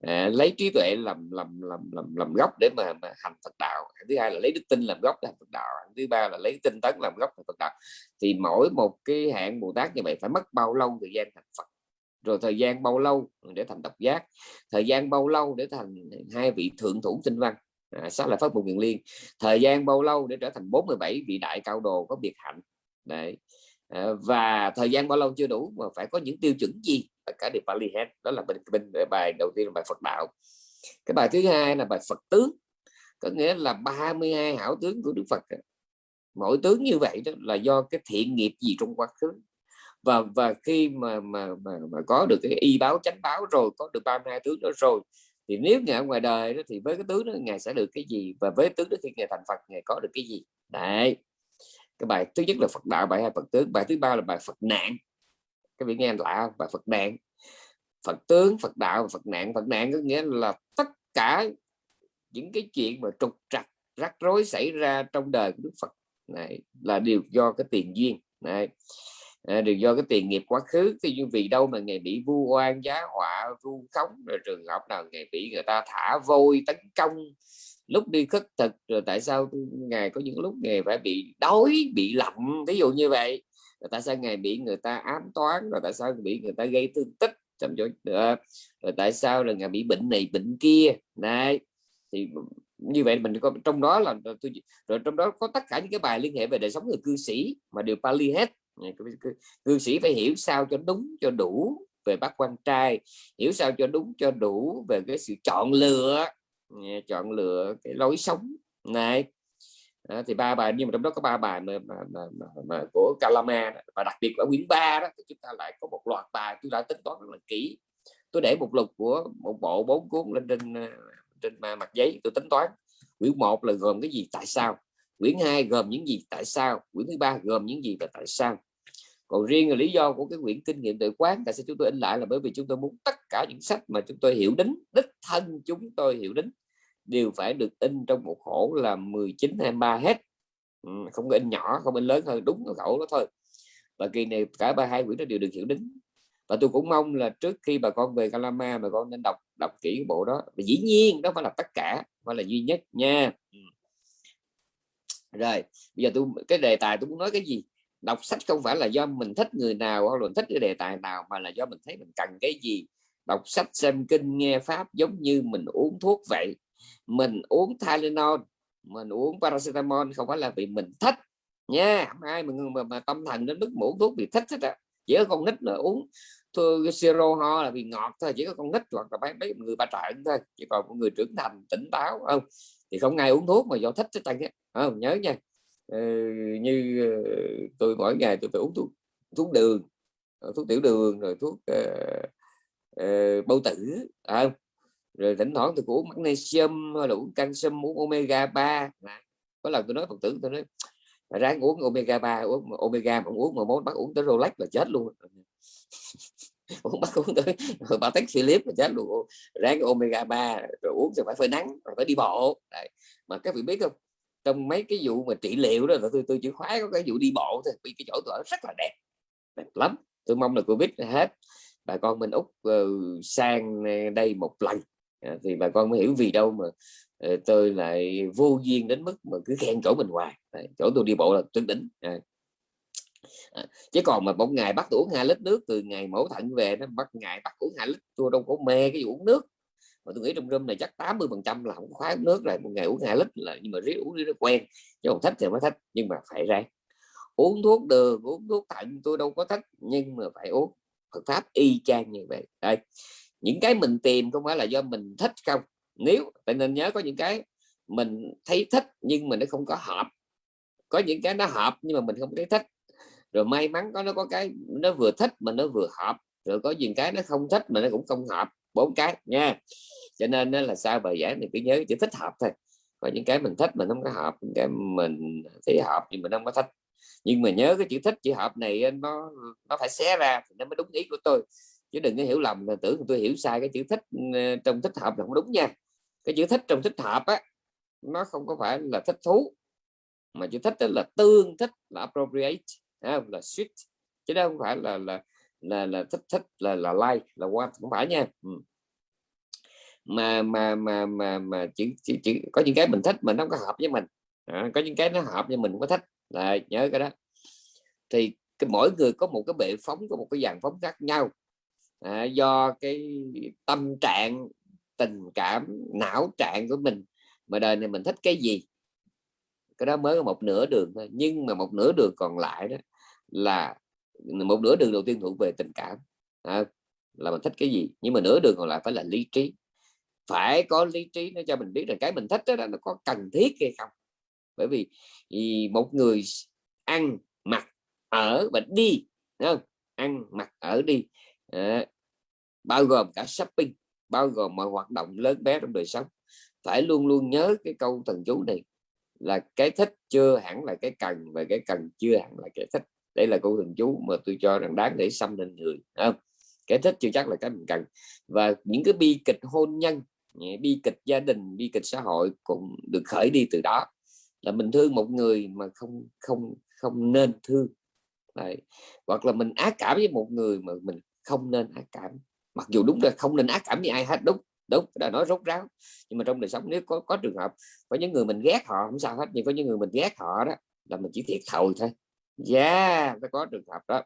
à, lấy trí tuệ làm làm làm làm làm gốc để mà, mà hành Phật đạo. Thứ hai là lấy đức tin làm gốc để hành Phật đạo. Thứ ba là lấy tinh tấn làm gốc để Phật đạo. Thì mỗi một cái hạng Bồ Tát như vậy phải mất bao lâu thời gian thành Phật? Rồi thời gian bao lâu để thành độc giác? Thời gian bao lâu để thành hai vị thượng thủ tinh văn? À, sát là pháp một miền liên. Thời gian bao lâu để trở thành 47 vị đại cao đồ có biệt hạnh? Đấy. Ờ, và thời gian bao lâu chưa đủ mà phải có những tiêu chuẩn gì? Tất cả đều Pali hết. Đó là bên bên bài đầu tiên là bài Phật đạo. Cái bài thứ hai là bài Phật tướng. Có nghĩa là 32 hảo tướng của Đức Phật mỗi tướng như vậy đó là do cái thiện nghiệp gì trong quá khứ. Và và khi mà mà mà, mà có được cái y báo chánh báo rồi có được 32 tướng đó rồi thì nếu ngài ở ngoài đời đó thì với cái tướng đó ngài sẽ được cái gì? Và với tướng đó khi ngài thành Phật ngài có được cái gì? Đấy cái bài thứ nhất là Phật đạo bài hai Phật tướng bài thứ ba là bài Phật nạn. Các vị nghe lạ bài Phật nạn. Phật tướng Phật đạo và Phật nạn. Phật nạn có nghĩa là tất cả những cái chuyện mà trục trặc rắc rối xảy ra trong đời của Đức Phật. Này là đều do cái tiền duyên. Này à, đều do cái tiền nghiệp quá khứ. Thì như vì đâu mà ngày bị vu oan giá họa vu khống rồi trường hợp nào ngày bị người ta thả vôi tấn công lúc đi khất thực rồi tại sao ngài có những lúc ngài phải bị đói, bị lạnh ví dụ như vậy? Rồi tại sao ngài bị người ta ám toán, rồi tại sao bị người ta gây thương tích trong chỗ ờ, rồi tại sao là ngài bị bệnh này, bệnh kia? Này thì như vậy mình có, trong đó là tôi, rồi trong đó có tất cả những cái bài liên hệ về đời sống người cư sĩ mà đều Pali hết. Cư sĩ phải hiểu sao cho đúng, cho đủ về bác quan trai, hiểu sao cho đúng, cho đủ về cái sự chọn lựa chọn lựa cái lối sống. Này à, thì ba bài nhưng mà trong đó có ba bài mà, mà, mà, mà, mà của Kalama và đặc biệt ở quyển 3 đó thì chúng ta lại có một loạt bài chúng ta tính toán rất là kỹ. Tôi để một lục của một bộ bốn cuốn lên trên à, trên mặt giấy tôi tính toán. Quyển một là gồm cái gì tại sao? Quyển hai gồm những gì tại sao? Quyển thứ ba gồm những gì và tại sao? Còn riêng là lý do của cái quyển kinh nghiệm tự quán tại sao chúng tôi in lại là bởi vì chúng tôi muốn tất cả những sách mà chúng tôi hiểu đến đích thân chúng tôi hiểu đến đều phải được in trong một khổ là 19 23 hết. Ừ, không có in nhỏ không in lớn hơn đúng cái khổ đó thôi. Và kỳ này cả ba hai quyển nó đều được hiểu đính và tôi cũng mong là trước khi bà con về Calama bà con nên đọc đọc kỹ bộ đó. Và dĩ nhiên đó phải là tất cả phải là duy nhất nha. Ừ. Rồi bây giờ tôi cái đề tài tôi muốn nói cái gì? Đọc sách không phải là do mình thích người nào hoặc là thích cái đề tài nào mà là do mình thấy mình cần cái gì. Đọc sách xem kinh nghe pháp giống như mình uống thuốc vậy. Mình uống Tylenol mình uống paracetamol không phải là vì mình thích nha. Ai mà, mà, mà tâm thần đến mức uống thuốc vì thích hết á. Chỉ có con nít là uống thôi siro ho là vì ngọt thôi chỉ có con nít hoặc là mấy người ba trợn thôi. Chỉ còn một người trưởng thành tỉnh táo không? Thì không ai uống thuốc mà do thích hết trơn không? Nhớ nha. Ờ, như ờ, tôi mỗi ngày tôi phải uống thuốc thuốc đường ờ, thuốc tiểu đường rồi thuốc uh, uh, bao tử à, rồi thỉnh thoảng tôi cũng uống magnesium hay là uống canxi uống omega 3 có lần tôi nói phật tử tôi nói ráng uống omega 3 uống omega mà uống mà muốn bắt uống tới Rolex là chết luôn. [LAUGHS] Uống bắt uống tới bà tách Philip là chết luôn. Ráng omega 3 rồi uống thì phải phơi nắng rồi phải đi bộ. Đấy. mà các vị biết không? Trong mấy cái vụ mà trị liệu đó là tôi tôi chỉ khoái có cái vụ đi bộ thôi vì cái chỗ tôi ở rất là đẹp đẹp lắm. Tôi mong là covid hết bà con mình úc uh, sang ờ, đây một lần. À, thì bà con mới hiểu vì đâu mà uh, tôi lại vô duyên đến mức mà cứ khen chỗ mình hoài à, chỗ tôi đi bộ là tuyệt đỉnh. À. À, chứ còn mà một ngày bắt tôi uống hai lít nước từ ngày mẫu thận về nó bắt ngày bắt uống hai lít tôi đâu có mê cái vụ uống nước mà tôi nghĩ trong room này chắc 80 phần trăm là không khóa uống nước rồi một ngày uống hai lít là, nhưng mà riết uống nó quen, chứ không thích thì mới thích, nhưng mà phải ra uống thuốc đường, uống thuốc thận tôi đâu có thích, nhưng mà phải uống Phật pháp y chang như vậy. Đây, những cái mình tìm không phải là do mình thích không. Nếu, tại nên nhớ có những cái mình thấy thích nhưng mà nó không có hợp. Có những cái nó hợp nhưng mà mình không thấy thích. Rồi may mắn có, nó có cái nó vừa thích mà nó vừa hợp. Rồi có những cái nó không thích mà nó cũng không hợp bốn cái nha. Cho nên là sao bài giảng thì cứ nhớ chỉ thích hợp thôi. Có những cái mình thích mình không có hợp, những cái mình thấy hợp nhưng mình không có thích. Nhưng mà nhớ cái chữ thích, chữ hợp này nó nó phải xé ra thì nó mới đúng ý của tôi. Chứ đừng có hiểu lầm là tưởng tôi hiểu sai cái chữ thích ờ, trong thích hợp là không đúng nha. Cái chữ thích trong thích hợp á, nó không có phải là thích thú, mà chữ thích là tương thích, là appropriate là suit. Chứ đâu không phải là là là là thích thích là là like là qua không phải nha. Ừ. mà mà mà mà mà chỉ, chỉ, chỉ có những cái mình thích mình không có hợp với mình. À, có những cái nó hợp với mình không có thích. Là nhớ cái đó. Thì cái mỗi người có một cái bệ phóng có một cái dàn phóng khác nhau. À, do cái tâm trạng tình cảm não trạng của mình mà đời này mình thích cái gì? Cái đó mới có một nửa đường thôi. Nhưng mà một nửa đường còn lại đó là một nửa đường đầu tiên thuộc về tình cảm. À, là mình thích cái gì? Nhưng mà nửa đường còn lại phải là lý trí. Phải có lý trí nó cho mình biết rằng cái mình thích đó nó có cần thiết hay không. Bởi vì, vì một người ăn mặc ở và đi không? ăn mặc ở đi à, bao gồm cả shopping bao gồm mọi hoạt động lớn bé trong đời sống. Phải luôn luôn nhớ cái câu thần chú này là cái thích chưa hẳn là cái cần và cái cần chưa hẳn là cái thích đây là câu thần chú mà tôi cho rằng đáng để xâm lên người không? cái thích chưa chắc là cái mình cần. Và những cái bi kịch hôn nhân bi kịch gia đình, bi kịch xã hội cũng được khởi đi từ đó. Là mình thương một người mà không không không nên thương. Đấy. hoặc là mình ác cảm với một người mà mình không nên ác cảm. Mặc dù đúng là không nên ác cảm với ai hết, đúng đúng đã nói rốt ráo. Nhưng mà trong đời sống nếu có có trường hợp có những người mình ghét họ, không sao hết, nhưng có những người mình ghét họ đó, là mình chỉ thiệt thòi thôi yeah nó có trường hợp đó.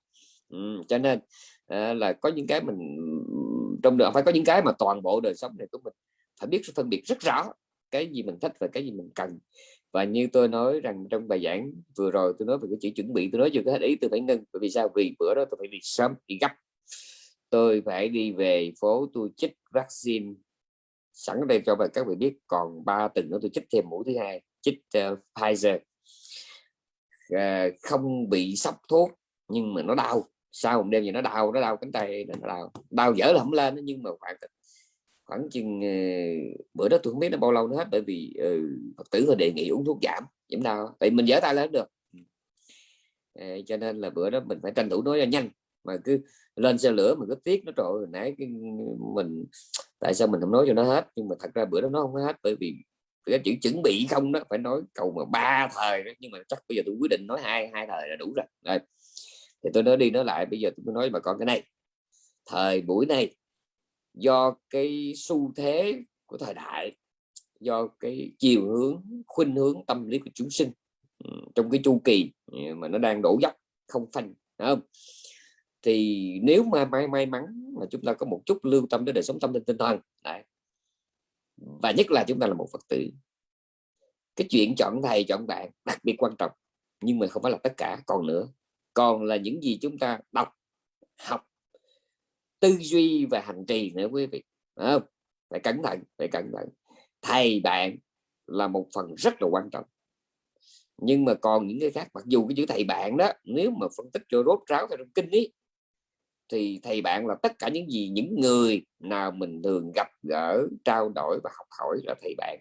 Ừ, cho nên à, là có những cái mình trong đời phải có những cái mà toàn bộ đời sống này của mình phải biết phân biệt rất rõ cái gì mình thích và cái gì mình cần. Và như tôi nói rằng trong bài giảng vừa rồi tôi nói về cái chữ chuẩn bị tôi nói chưa có hết ý tôi phải ngưng. Bởi vì sao? Vì bữa đó tôi phải đi sớm đi gấp. Tôi phải đi về phố tôi chích vaccine sẵn đây cho các vị biết. Còn ba tuần nữa tôi chích thêm mũi thứ hai chích uh, Pfizer à, không bị sốc thuốc nhưng mà nó đau. Sau một đêm gì nó đau nó đau cánh tay nó đau. Đau dở là không lên nhưng mà khoảng khoảng chừng uh, bữa đó tôi không biết nó bao lâu nữa hết bởi vì uh, phật tử họ đề nghị uống thuốc giảm giảm đau. Tại mình dở tay lên được. Uh, cho nên là bữa đó mình phải tranh thủ nói nhanh. Mà cứ lên xe lửa mình cứ tiếc nó trội nãy cái mình tại sao mình không nói cho nó hết? Nhưng mà thật ra bữa đó nó không hết bởi vì cái chữ chuẩn bị không đó, phải nói cầu mà ba thời đó, nhưng mà chắc bây giờ tôi quyết định nói hai hai thời là đủ rồi. Đây. Thì tôi nói đi nói lại, bây giờ tôi nói bà con cái này. Thời buổi này, do cái xu thế của thời đại, do cái chiều hướng, khuynh hướng tâm lý của chúng sinh ừ, trong cái chu kỳ mà nó đang đổ dốc, không phanh không? Thì nếu mà may may mắn mà chúng ta có một chút lưu tâm đến đời sống tâm linh tinh thần, Đấy và nhất là chúng ta là một phật tử. Cái chuyện chọn thầy, chọn bạn đặc biệt quan trọng, nhưng mà không phải là tất cả. Còn nữa, còn là những gì chúng ta đọc, học, tư duy và hành trì nữa quý vị. Không? phải cẩn thận, phải cẩn thận. Thầy, bạn là một phần rất là quan trọng. Nhưng mà còn những cái khác, mặc dù cái chữ thầy, bạn đó, nếu mà phân tích cho rốt ráo theo trong kinh ấy thì thầy bạn là tất cả những gì những người nào mình thường gặp gỡ trao đổi và học hỏi là thầy bạn.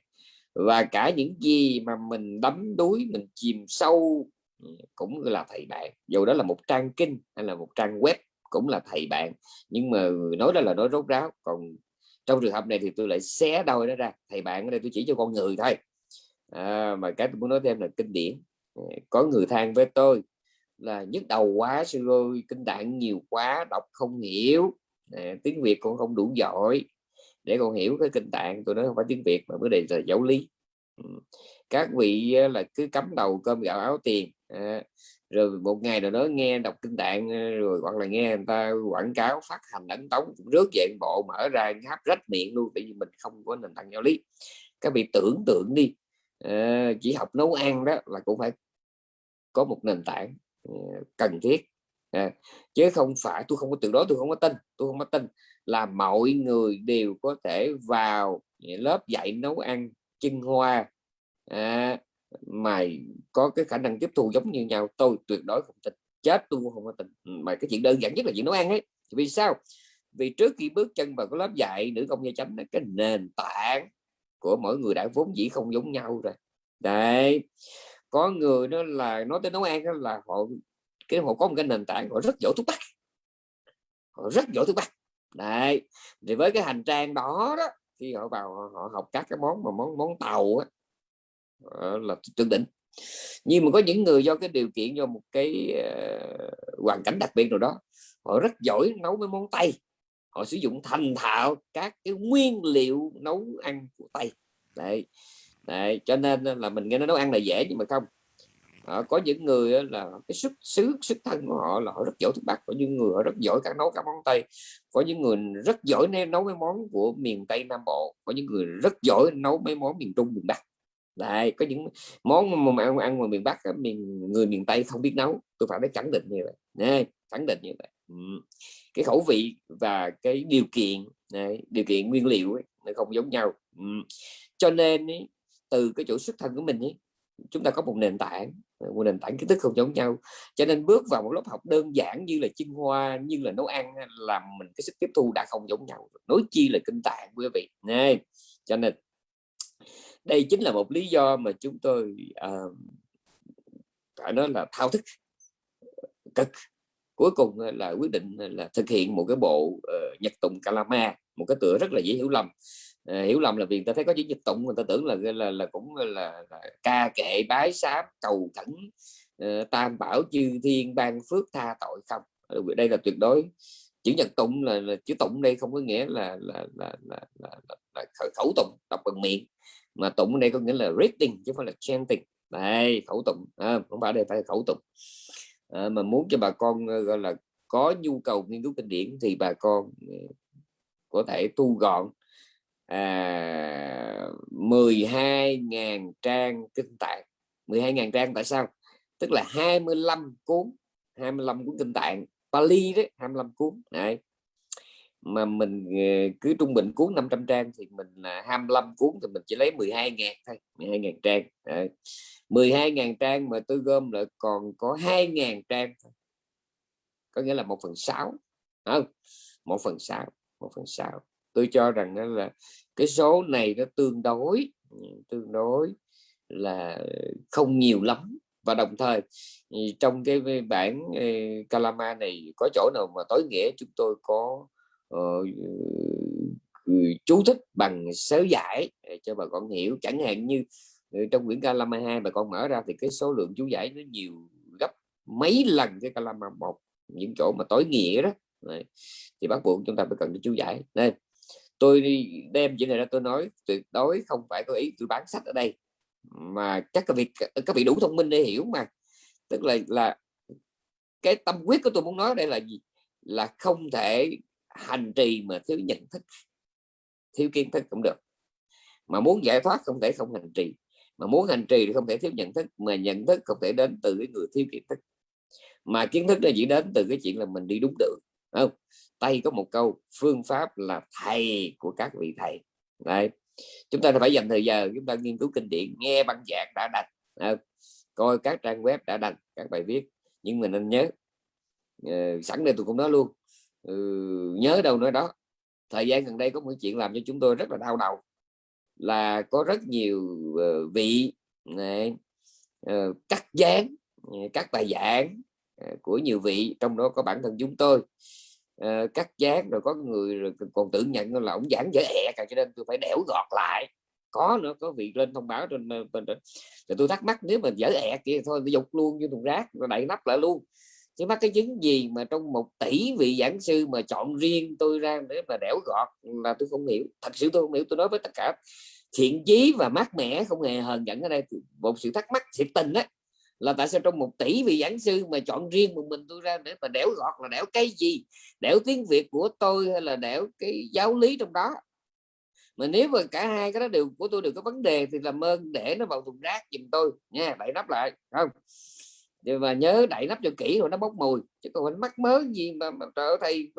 Và cả những gì mà mình đắm đuối mình chìm sâu ừ, cũng là thầy bạn. Dù đó là một trang kinh hay là một trang web cũng là thầy bạn. Nhưng mà nói đó là nói rốt ráo. Còn trong trường hợp này thì tôi lại xé đôi đó ra. Thầy bạn ở đây tôi chỉ cho con người thôi. À, mà cái tôi muốn nói thêm là kinh điển. Ừ, có người than với tôi là nhức đầu quá sư ơi kinh tạng nhiều quá đọc không hiểu. À, tiếng việt cũng không đủ giỏi. Để con hiểu cái kinh tạng tôi nói không phải tiếng việt mà vấn đề là giáo lý. Ừ. Các vị là cứ cắm đầu cơm gạo áo tiền à, rồi một ngày nào đó nghe đọc kinh tạng rồi hoặc là nghe người ta quảng cáo phát hành ấn tống cũng rước dạng bộ mở ra hấp rách miệng luôn tại vì mình không có nền tảng giáo lý. Các vị tưởng tượng đi à, chỉ học nấu ăn đó là cũng phải có một nền tảng. Ờ, cần thiết. À, chứ không phải tôi không có từ đó tôi không có tin tôi không có tin là mọi người đều có thể vào à, lớp dạy nấu ăn chân hoa. À, mà có cái khả năng tiếp thu giống như nhau tôi tuyệt đối không tin. Chết tôi cũng không có tin. Ừ, mà cái chuyện đơn giản nhất là chuyện nấu ăn ấy. Vì sao? Vì trước khi bước chân vào cái lớp dạy nữ công gia chánh cái nền tảng của mỗi người đã vốn dĩ không giống nhau rồi. Đấy có người đó là nói tới nấu ăn đó là họ cái họ có một cái nền tảng họ rất giỏi thuốc bắc. Họ rất giỏi thuốc bắc. Đấy thì với cái hành trang đó đó khi họ vào họ, họ học các cái món mà món món tàu á, ờ, là tương đỉnh. Nhưng mà có những người do cái điều kiện do một cái uh, hoàn cảnh đặc biệt nào đó họ rất giỏi nấu mấy món tây. Họ sử dụng thành thạo các cái nguyên liệu nấu ăn của tây. Đấy. Đấy, cho nên là mình nghe nó nấu ăn là dễ nhưng mà không. À, có những người là cái sức xứ sức thân của họ là họ rất giỏi thức bắc có những người họ rất giỏi các nấu các món tây có những người rất giỏi nấu mấy món của miền tây nam bộ có những người rất giỏi nấu mấy món miền trung miền bắc. Đấy, có những món mà ăn ăn ngoài miền bắc miền người miền tây không biết nấu tôi phải nói khẳng định như vậy. Đấy, khẳng định như vậy. Ừ. cái khẩu vị và cái điều kiện này điều kiện nguyên liệu ấy, nó không giống nhau. Ừ. cho nên ấy, từ cái chỗ xuất thân của mình ấy, chúng ta có một nền tảng một nền tảng kiến thức không giống nhau. Cho nên bước vào một lớp học đơn giản như là chinh hoa như là nấu ăn làm mình cái sức tiếp thu đã không giống nhau. Nói chi là kinh tạng quý vị. Này cho nên đây chính là một lý do mà chúng tôi ờ, uh, phải nói là thao thức cực. Cuối cùng là quyết định là thực hiện một cái bộ uh, nhật tụng kalama một cái tựa rất là dễ hiểu lầm à, hiểu lầm là vì người ta thấy có chữ dịch tụng người ta tưởng là là là cũng là, là ca kệ bái sám cầu khẩn uh, tam bảo chư thiên ban phước tha tội không? Ờ, đây là tuyệt đối chữ nhật tụng là, là chữ tụng đây không có nghĩa là là là là, là, là, là khẩu tụng đọc bằng miệng. Mà tụng đây có nghĩa là reading chứ không phải là chanting. Đây khẩu tụng à, không phải đây phải khẩu tụng. À, mà muốn cho bà con gọi là có nhu cầu nghiên cứu kinh điển thì bà con có thể tu gọn à, 12.000 trang kinh tạng. 12.000 trang tại sao? Tức là 25 cuốn 25 cuốn kinh tạng. Pali đấy 25 cuốn này mà mình ờ, cứ trung bình cuốn 500 trang thì mình là 25 cuốn thì mình chỉ lấy 12 ngàn thôi 12 ngàn trang đấy. 12.000 trang mà tôi gom lại còn có 2.000 trang thôi. có nghĩa là 1 phần 6 không? 1 phần sáu một phần 6 tôi cho rằng đó là cái số này nó tương đối ừ, tương đối là không nhiều lắm. Và đồng thời ừ, trong cái bản ừ, Kalama này có chỗ nào mà tối nghĩa chúng tôi có uh, chú thích bằng sớ giải ờ, cho bà con hiểu. Chẳng hạn như trong quyển Kalama 2 bà con mở ra thì cái số lượng chú giải nó nhiều gấp mấy lần cái Kalama một. Những chỗ mà tối nghĩa đó. Đấy. thì bắt buộc chúng ta phải cần chú giải. Đây tôi đem chuyện này ra tôi nói, tuyệt đối không phải có ý tôi bán sách ở đây. Mà các cái việc, các vị đủ thông minh để hiểu mà. Tức là là cái tâm quyết của tôi muốn nói đây là gì? Là không thể hành trì mà thiếu nhận thức, thiếu kiến thức cũng được. Mà muốn giải thoát không thể không hành trì. Mà muốn hành trì thì không thể thiếu nhận thức, mà nhận thức không thể đến từ cái người thiếu kiến thức. Mà kiến thức nó chỉ đến từ cái chuyện là mình đi đúng đường không? Tây có một câu phương pháp là thầy của các vị thầy. Đấy. chúng ta phải dành thời giờ chúng ta nghiên cứu kinh điển nghe băng giảng đã đọc à, coi các trang web đã đăng các bài viết. Nhưng mình nên nhớ ờ, sẵn đây tôi cũng nói luôn ừ, nhớ đâu nói đó. Thời gian gần đây có một chuyện làm cho chúng tôi rất là đau đầu là có rất nhiều ờ, vị này, ờ, cắt dán các bài giảng của nhiều vị trong đó có bản thân chúng tôi uh, cắt dán rồi có người rồi còn tưởng nhận là ông giảng dở ẹ cả cho nên tôi phải đẻo gọt lại. Có nữa có vị lên thông báo trên ờ, bên thì tôi thắc mắc nếu mà dở ẹ kia thôi tôi dục luôn như thùng rác rồi đậy nắp lại luôn. Chứ mắc cái chứng gì mà trong một tỷ vị giảng sư mà chọn riêng tôi ra để mà đẻo gọt là tôi không hiểu. Thật sự tôi không hiểu tôi nói với tất cả. Thiện chí và mát mẻ không hề hờn giận ở đây. Một sự thắc mắc thiệt tình đấy là tại sao trong một tỷ vị giảng sư mà chọn riêng một mình tôi ra để mà đẻo gọt là đẻo cái gì? Đẻo tiếng việt của tôi hay là đẻo cái giáo lý trong đó? Mà nếu mà cả hai cái đó đều của tôi đều có vấn đề thì làm ơn để nó vào thùng rác giùm tôi. Nha đậy nắp lại không? Và nhớ đậy nắp cho kỹ rồi nó bốc mùi chứ còn mắc mớ gì mà, mà trời thầy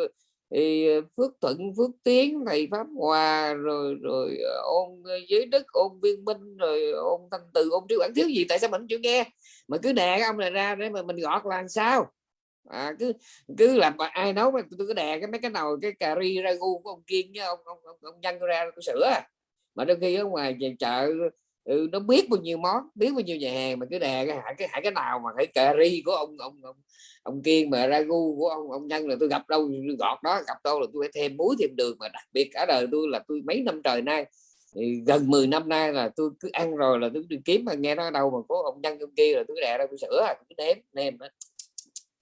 thì ờ, phước thuận phước tiến thầy pháp hòa rồi rồi ờ, ôn ờ, giới đức ôn viên minh rồi ôn thanh từ ôn trí quản thiếu gì tại sao mình chưa nghe? Mà cứ đè cái ông này ra để mà mình gọt là sao? À, cứ cứ làm mà ai nấu mà tôi cứ đè cái mấy cái nồi cái cà ri ra gu của ông kiên với ông ông ông, ông nhân ra tôi sửa à. mà đôi khi ở ngoài chợ ừ, nó biết bao nhiêu món biết bao nhiêu nhà hàng mà cứ đè cái hại cái hại cái nào mà cái cà ri của ông ông ông, ông kiên mà ra gu của ông ông nhân là tôi gặp đâu gọt đó gặp đâu là tôi phải thêm muối thêm đường mà đặc biệt cả đời tôi là tôi mấy năm trời nay thì gần 10 năm nay là tôi cứ ăn rồi là tôi đi kiếm mà nghe nó đâu mà có ông nhân ông kia là tôi đè ra tôi sửa, tôi cứ ném ném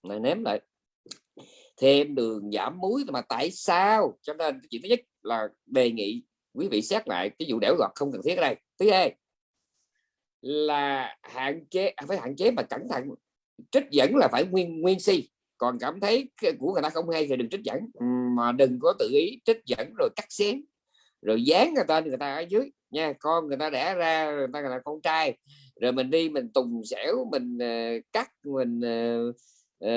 mà ném lại. Thêm đường giảm muối mà tại sao? Cho nên chuyện thứ nhất là đề nghị quý vị xét lại cái vụ đẻo gọt không cần thiết ở đây. Thứ hai là hạn chế à, phải hạn chế mà cẩn thận. Trích dẫn là phải nguyên nguyên si. Còn cảm thấy của người ta không hay thì đừng trích dẫn. Ừ, mà đừng có tự ý trích dẫn rồi cắt xén. Rồi dán người ta người ta ở dưới. Nha con người ta đẻ ra người ta là con trai. Rồi mình đi mình tùng xẻo mình uh, cắt mình uh, Ờ,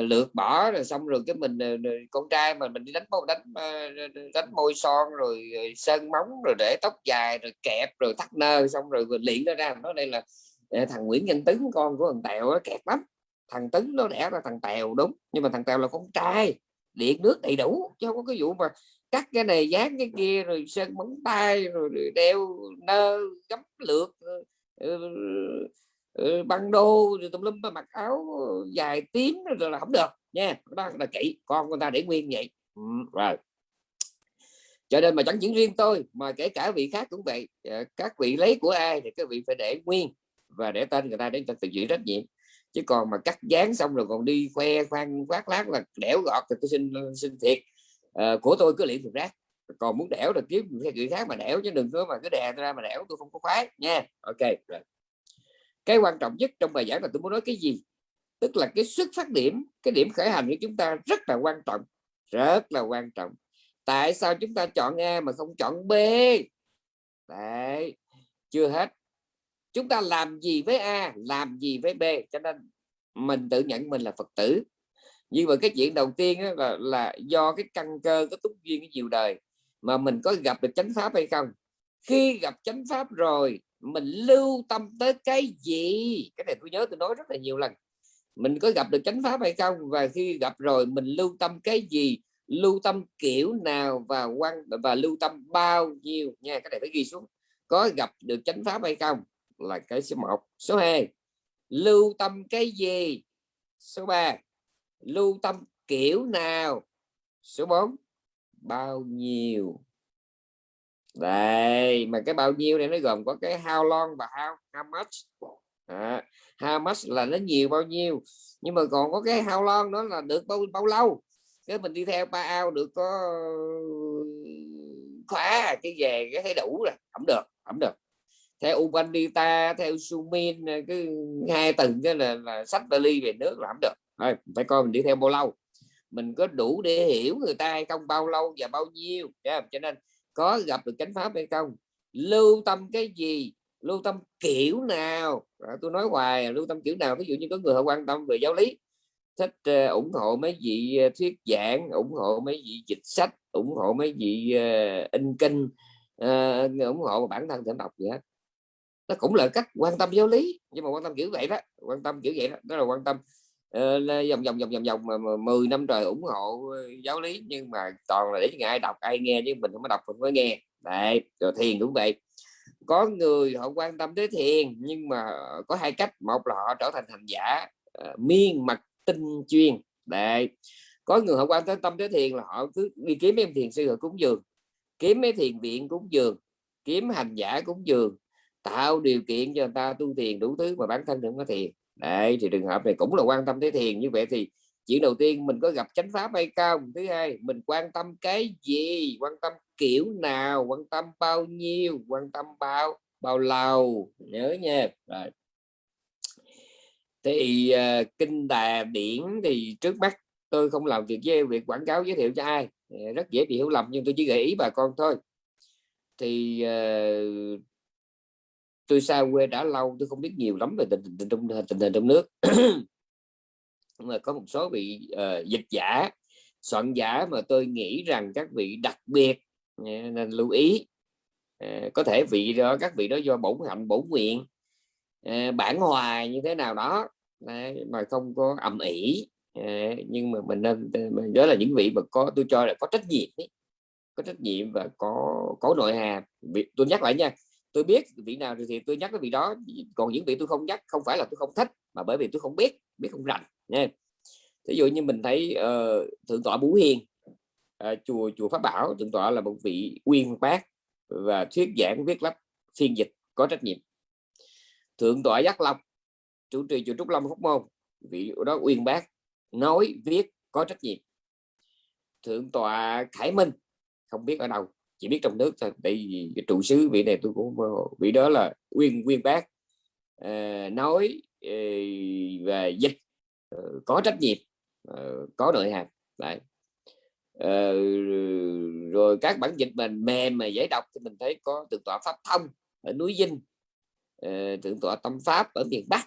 uh, lượt bỏ rồi xong rồi cái mình ờ, con trai mà mình đi đánh môi đánh ờ, đánh môi son rồi sơn móng rồi để tóc dài rồi kẹp rồi thắt nơ xong rồi mình luyện nó ra. Nó đây là thằng Nguyễn Nhân Tấn con của thằng Tèo nó kẹt lắm. Thằng Tấn nó đẻ ra thằng Tèo đúng nhưng mà thằng Tèo là con trai điện nước đầy đủ chứ không có cái vụ mà cắt cái này dán cái kia rồi sơn móng tay rồi đeo nơ gấm lượt Ừ, băng đô rồi tùm lum mặc áo dài tím rồi là không được nha. Đó là kỹ con người ta để nguyên vậy. Ừ, rồi. Cho nên mà chẳng những riêng tôi mà kể cả vị khác cũng vậy. Ờ, các vị lấy của ai thì các vị phải để nguyên và để tên người ta để tự chịu trách nhiệm. Chứ còn mà cắt dán xong rồi còn đi khoe khoan khoác lát là đẻo gọt thì tôi xin xin thiệt. À, của tôi cứ liền thực rác. Còn muốn đẻo là kiếm người khác mà đẻo chứ đừng có mà cứ đè ra mà đẻo tôi không có khoái nha. Ok rồi cái quan trọng nhất trong bài giảng là tôi muốn nói cái gì? Tức là cái xuất phát điểm cái điểm khởi hành của chúng ta rất là quan trọng rất là quan trọng. Tại sao chúng ta chọn A mà không chọn B? Đấy chưa hết. Chúng ta làm gì với A làm gì với B? Cho nên mình tự nhận mình là Phật tử. Nhưng mà cái chuyện đầu tiên là, là do cái căn cơ cái túc duyên cái nhiều đời mà mình có gặp được chánh pháp hay không? Khi gặp chánh pháp rồi mình lưu tâm tới cái gì? Cái này tôi nhớ tôi nói rất là nhiều lần. Mình có gặp được chánh pháp hay không? Và khi gặp rồi, mình lưu tâm cái gì? Lưu tâm kiểu nào và quan, và lưu tâm bao nhiêu? Nha, cái này phải ghi xuống. Có gặp được chánh pháp hay không? Là cái số 1 số 2 lưu tâm cái gì? Số 3 lưu tâm kiểu nào? Số 4 bao nhiêu? Đây mà cái bao nhiêu này nó gồm có cái how long và how how much. À, how much là nó nhiều bao nhiêu. Nhưng mà còn có cái how long đó là được bao bao lâu? Cái mình đi theo ba ao được có khóa cái về cái thấy đủ rồi. Không được không được. Theo ubandita theo Sumin cái hai tầng cái là, là sách vali về nước là không được. Thôi phải coi mình đi theo bao lâu. Mình có đủ để hiểu người ta hay không bao lâu và bao nhiêu cho nên có gặp được chánh pháp hay không? Lưu tâm cái gì? Lưu tâm kiểu nào? À, tôi nói hoài lưu tâm kiểu nào? Ví dụ như có người họ quan tâm về giáo lý thích uh, ủng hộ mấy vị uh, thuyết giảng ủng hộ mấy vị dịch sách ủng hộ mấy vị uh, in kinh uh, ủng hộ bản thân thỉnh đọc gì hết. Nó cũng là cách quan tâm giáo lý nhưng mà quan tâm kiểu vậy đó quan tâm kiểu vậy đó đó là quan tâm Ờ, vòng vòng vòng vòng vòng mà, 10 năm trời ủng hộ ờ, giáo lý nhưng mà toàn là để cho ai đọc ai nghe chứ mình không có đọc mình mới nghe. Đấy rồi thiền cũng vậy. Có người họ quan tâm tới thiền nhưng mà có hai cách. Một là họ trở thành hành giả uh, miên mật tinh chuyên. Đấy. Có người họ quan tới tâm tới thiền là họ cứ đi kiếm em thiền sư họ cúng dường kiếm mấy thiền viện cúng dường kiếm hành giả cúng dường tạo điều kiện cho người ta tu thiền đủ thứ mà bản thân đừng có thiền đấy thì trường hợp này cũng là quan tâm tới thiền. Như vậy thì chuyện đầu tiên mình có gặp chánh pháp hay không? Thứ hai mình quan tâm cái gì? Quan tâm kiểu nào? Quan tâm bao nhiêu? Quan tâm bao bao lâu? Nhớ nha. Rồi. Thì uh, kinh đà điển thì trước mắt tôi không làm việc với việc quảng cáo giới thiệu cho ai. Rất dễ bị hiểu lầm nhưng tôi chỉ gợi ý bà con thôi. Thì uh, tôi xa quê đã lâu tôi không biết nhiều lắm về tình tình trong tình hình trong nước. [CLEARS THROAT] Mà có một số vị uh, dịch giả soạn giả mà tôi nghĩ rằng các vị đặc biệt ờ, nên lưu ý. Uh, có thể vị đó các vị đó do bổn hạnh bổn nguyện uh, bản hòa như thế nào đó Đấy, mà không có ầm ĩ. Nhưng mà mình nên đó là những vị mà có tôi cho là có trách nhiệm ấy. có trách nhiệm và có có nội hàm. Tôi nhắc lại nha tôi biết vị nào thì tôi nhắc cái vị đó. Còn những vị tôi không nhắc không phải là tôi không thích mà bởi vì tôi không biết biết không rành nha. Ví dụ như mình thấy uh, thượng tọa Bú Hiền uh, chùa chùa Pháp Bảo thượng tọa là một vị uyên bác và thuyết giảng viết lách phiên dịch có trách nhiệm. Thượng tọa Giác Long chủ trì chùa Trúc Long Phúc Môn vị đó uyên bác nói viết có trách nhiệm. Thượng tọa Khải Minh không biết ở đâu chỉ biết trong nước thôi. Tại vì cái trụ sứ vị này tôi cũng ờ, vị đó là uyên uyên bác uh, nói ờ, về dịch uh, có trách nhiệm uh, có nội hàm đấy. Uh, rồi các bản dịch mình mềm mà dễ đọc thì mình thấy có tượng tọa pháp thông ở núi dinh uh, tượng tọa tâm pháp ở miền bắc.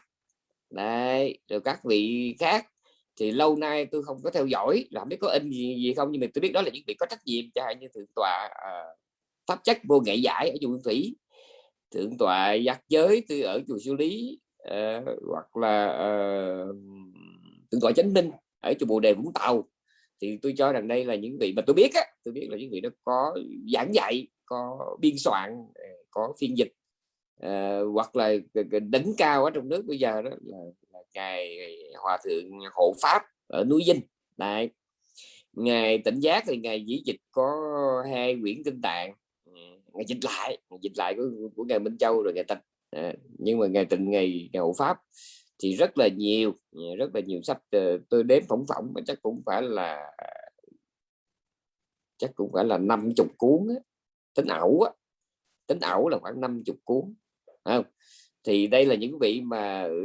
Đấy rồi các vị khác thì lâu nay tôi không có theo dõi làm biết có in gì, gì không nhưng mà tôi biết đó là những vị có trách nhiệm cho như thượng tọa uh, pháp chất vô nghệ giải ở chùa Thủy thượng tọa giác giới tôi ở chùa Siêu Lý uh, hoặc là uh, thượng tọa chánh minh ở chùa Bồ Đề Vũng Tàu. Thì tôi cho rằng đây là những vị mà tôi biết á tôi biết là những vị đó có giảng dạy có biên soạn ờ, có phiên dịch uh, hoặc là đỉnh cao ở trong nước bây giờ đó là ngài hòa thượng hộ pháp ở núi Vinh này ngày tỉnh giác thì ngày dĩ dịch có hai quyển kinh tạng ừ, ngày dịch lại ngài dịch lại của, của ngày Minh Châu rồi ngày tịch à, nhưng mà ngày tịnh ngày, ngài hộ pháp thì rất là nhiều rất là nhiều sách ờ, tôi đếm phỏng phỏng mà chắc cũng phải là chắc cũng phải là năm chục cuốn á. tính ẩu á. tính ẩu là khoảng năm chục cuốn không? thì đây là những vị mà ừ,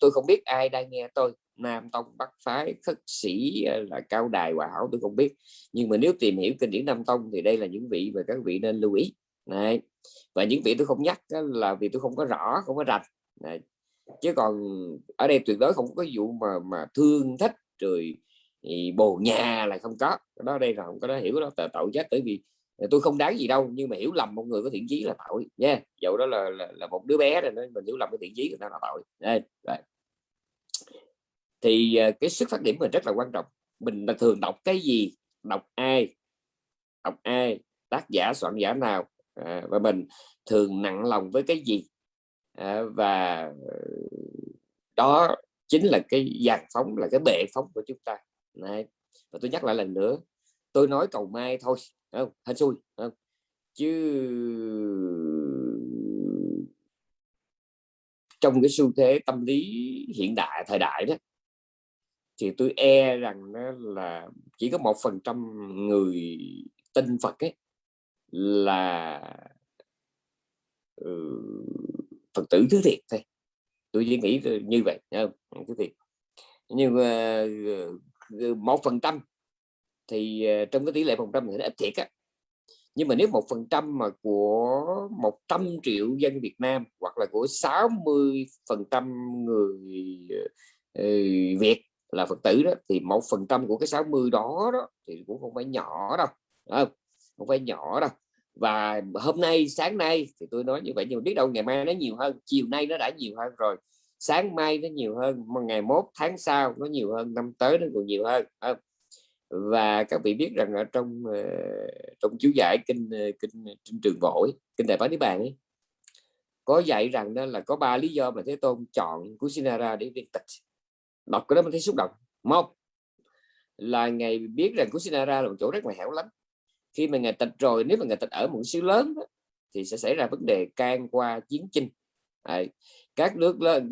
tôi không biết ai đang nghe tôi Nam Tông Bắc Phái khất sĩ ờ, là cao đài hòa hảo tôi không biết nhưng mà nếu tìm hiểu kinh điển Nam Tông thì đây là những vị mà các vị nên lưu ý này và những vị tôi không nhắc là vì tôi không có rõ không có rạch này. chứ còn ở đây tuyệt đối không có vụ mà mà thương thích rồi thì bồ nhà là không có đó đây là không có đó hiểu đó tội chết bởi vì ờ, tôi không đáng gì đâu nhưng mà hiểu lầm một người có thiện chí là tội nha yeah. dẫu đó là, là, là một đứa bé rồi mình hiểu lầm cái thiện chí người ta là tội đây, đây thì à, cái xuất phát điểm mình rất là quan trọng. Mình là thường đọc cái gì? Đọc ai? Đọc ai? Tác giả soạn giả nào? À, và mình thường nặng lòng với cái gì? À, và ờ, đó chính là cái dàn phóng là cái bệ phóng của chúng ta. Này và tôi nhắc lại lần nữa tôi nói cầu mai thôi không? Hên xui không? Chứ trong cái xu thế tâm lý hiện đại thời đại đó thì tôi e rằng đó là chỉ có một phần trăm người tin Phật ấy là ừ, Phật tử thứ thiệt thôi. Tôi chỉ nghĩ như vậy không? Thứ thiệt. Nhưng ờ, một phần trăm thì ờ, trong cái tỷ lệ phần trăm thì nó ít thiệt á. Nhưng mà nếu một phần trăm mà của 100 triệu dân Việt Nam hoặc là của 60 phần trăm người ờ, ừ, Việt là Phật tử đó thì một phần trăm của cái 60 đó đó thì cũng không phải nhỏ đâu không, không phải nhỏ đâu. Và hôm nay sáng nay thì tôi nói như vậy nhưng biết đâu ngày mai nó nhiều hơn chiều nay nó đã nhiều hơn rồi sáng mai nó nhiều hơn ngày mốt tháng sau nó nhiều hơn năm tới nó còn nhiều hơn không? và các vị biết rằng ở trong ờ, trong chú giải kinh ờ, kinh trên trường vội kinh đại bá niết bàn ấy có dạy rằng đó là có ba lý do mà thế tôn chọn Kusinara để viên tịch đọc cái đó mình thấy xúc động. Một là ngày biết rằng Kusinara là một chỗ rất là hẻo lánh. Khi mà ngày tịch rồi nếu mà ngày tịch ở một xứ lớn đó, thì sẽ xảy ra vấn đề can qua chiến tranh à, các nước lớn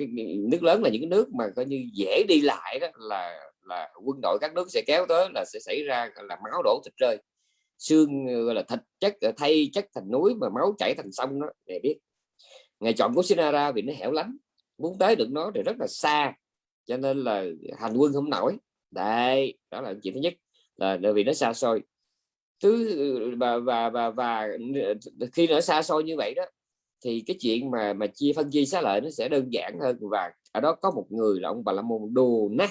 nước lớn là những nước mà coi như dễ đi lại đó là là quân đội các nước sẽ kéo tới là sẽ xảy ra là máu đổ thịt rơi. Xương gọi là thịt chất thay chất thành núi mà máu chảy thành sông đó để biết. Ngày chọn của Sinara vì nó hẻo lánh muốn tới được nó thì rất là xa cho nên là hành quân không nổi. Đây đó là chuyện thứ nhất, là vì nó xa xôi. Thứ, và và và và khi nó xa xôi như vậy đó, thì cái chuyện mà mà chia phân chia xá lợi nó sẽ đơn giản hơn. Và ở đó có một người là ông bà la môn đồ nát.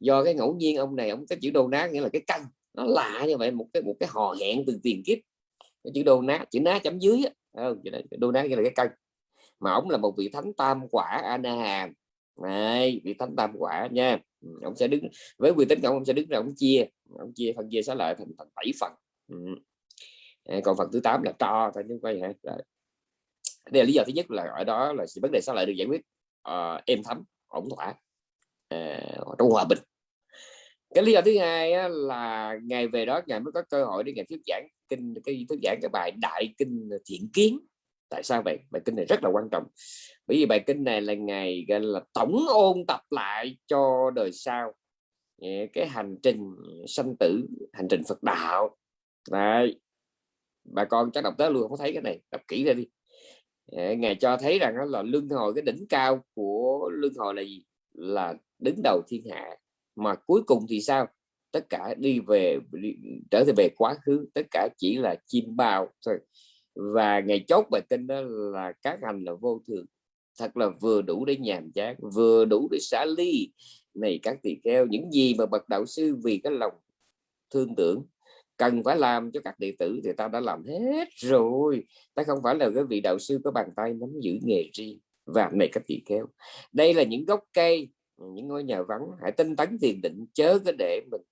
Do cái ngẫu nhiên ông này, ông cái chữ đồ nát nghĩa là cái căn nó lạ như vậy, một cái một cái hò hẹn từ tiền kiếp. Cái chữ đồ nát chữ ná chấm dưới đó. đồ nát nghĩa là cái căn mà ông là một vị thánh tam quả ana hàm này vị thánh tam quả nha. Ông sẽ đứng với quy tính ông, ông sẽ đứng ra ông chia ông chia phân chia xá lợi thành thành bảy phần. Ừ. còn phần thứ tám là cho thôi chứ quay hả đây là lý do thứ nhất là ở đó là vấn đề xá lợi được giải quyết uh, êm thấm ổn thỏa uh, trong hòa bình. Cái lý do thứ hai á, là ngày về đó ngài mới có cơ hội để ngài thuyết giảng kinh cái thuyết giảng cái bài đại kinh thiện kiến tại sao vậy? Bài kinh này rất là quan trọng. Bởi vì bài kinh này là ngày gọi là tổng ôn tập lại cho đời sau. Cái hành trình sanh tử hành trình Phật đạo. Đấy. bà con chắc đọc tới luôn không thấy cái này. Đọc kỹ ra đi. Ngài cho thấy rằng là luân hồi cái đỉnh cao của luân hồi là gì? Là đứng đầu thiên hạ. Mà cuối cùng thì sao? Tất cả đi về đi, trở về quá khứ. Tất cả chỉ là chim bao thôi và ngày chốt bài kinh đó là các hành là vô thường. Thật là vừa đủ để nhàm chán, vừa đủ để xả ly. Này, các tỳ kheo, những gì mà bậc đạo sư vì cái lòng thương tưởng cần phải làm cho các đệ tử thì ta đã làm hết rồi. Ta không phải là cái vị đạo sư có bàn tay nắm giữ nghề riêng. Và, này, các tỳ kheo, đây là những gốc cây, những ngôi nhà vắng. Hãy tinh tấn thiền định, chớ có để mình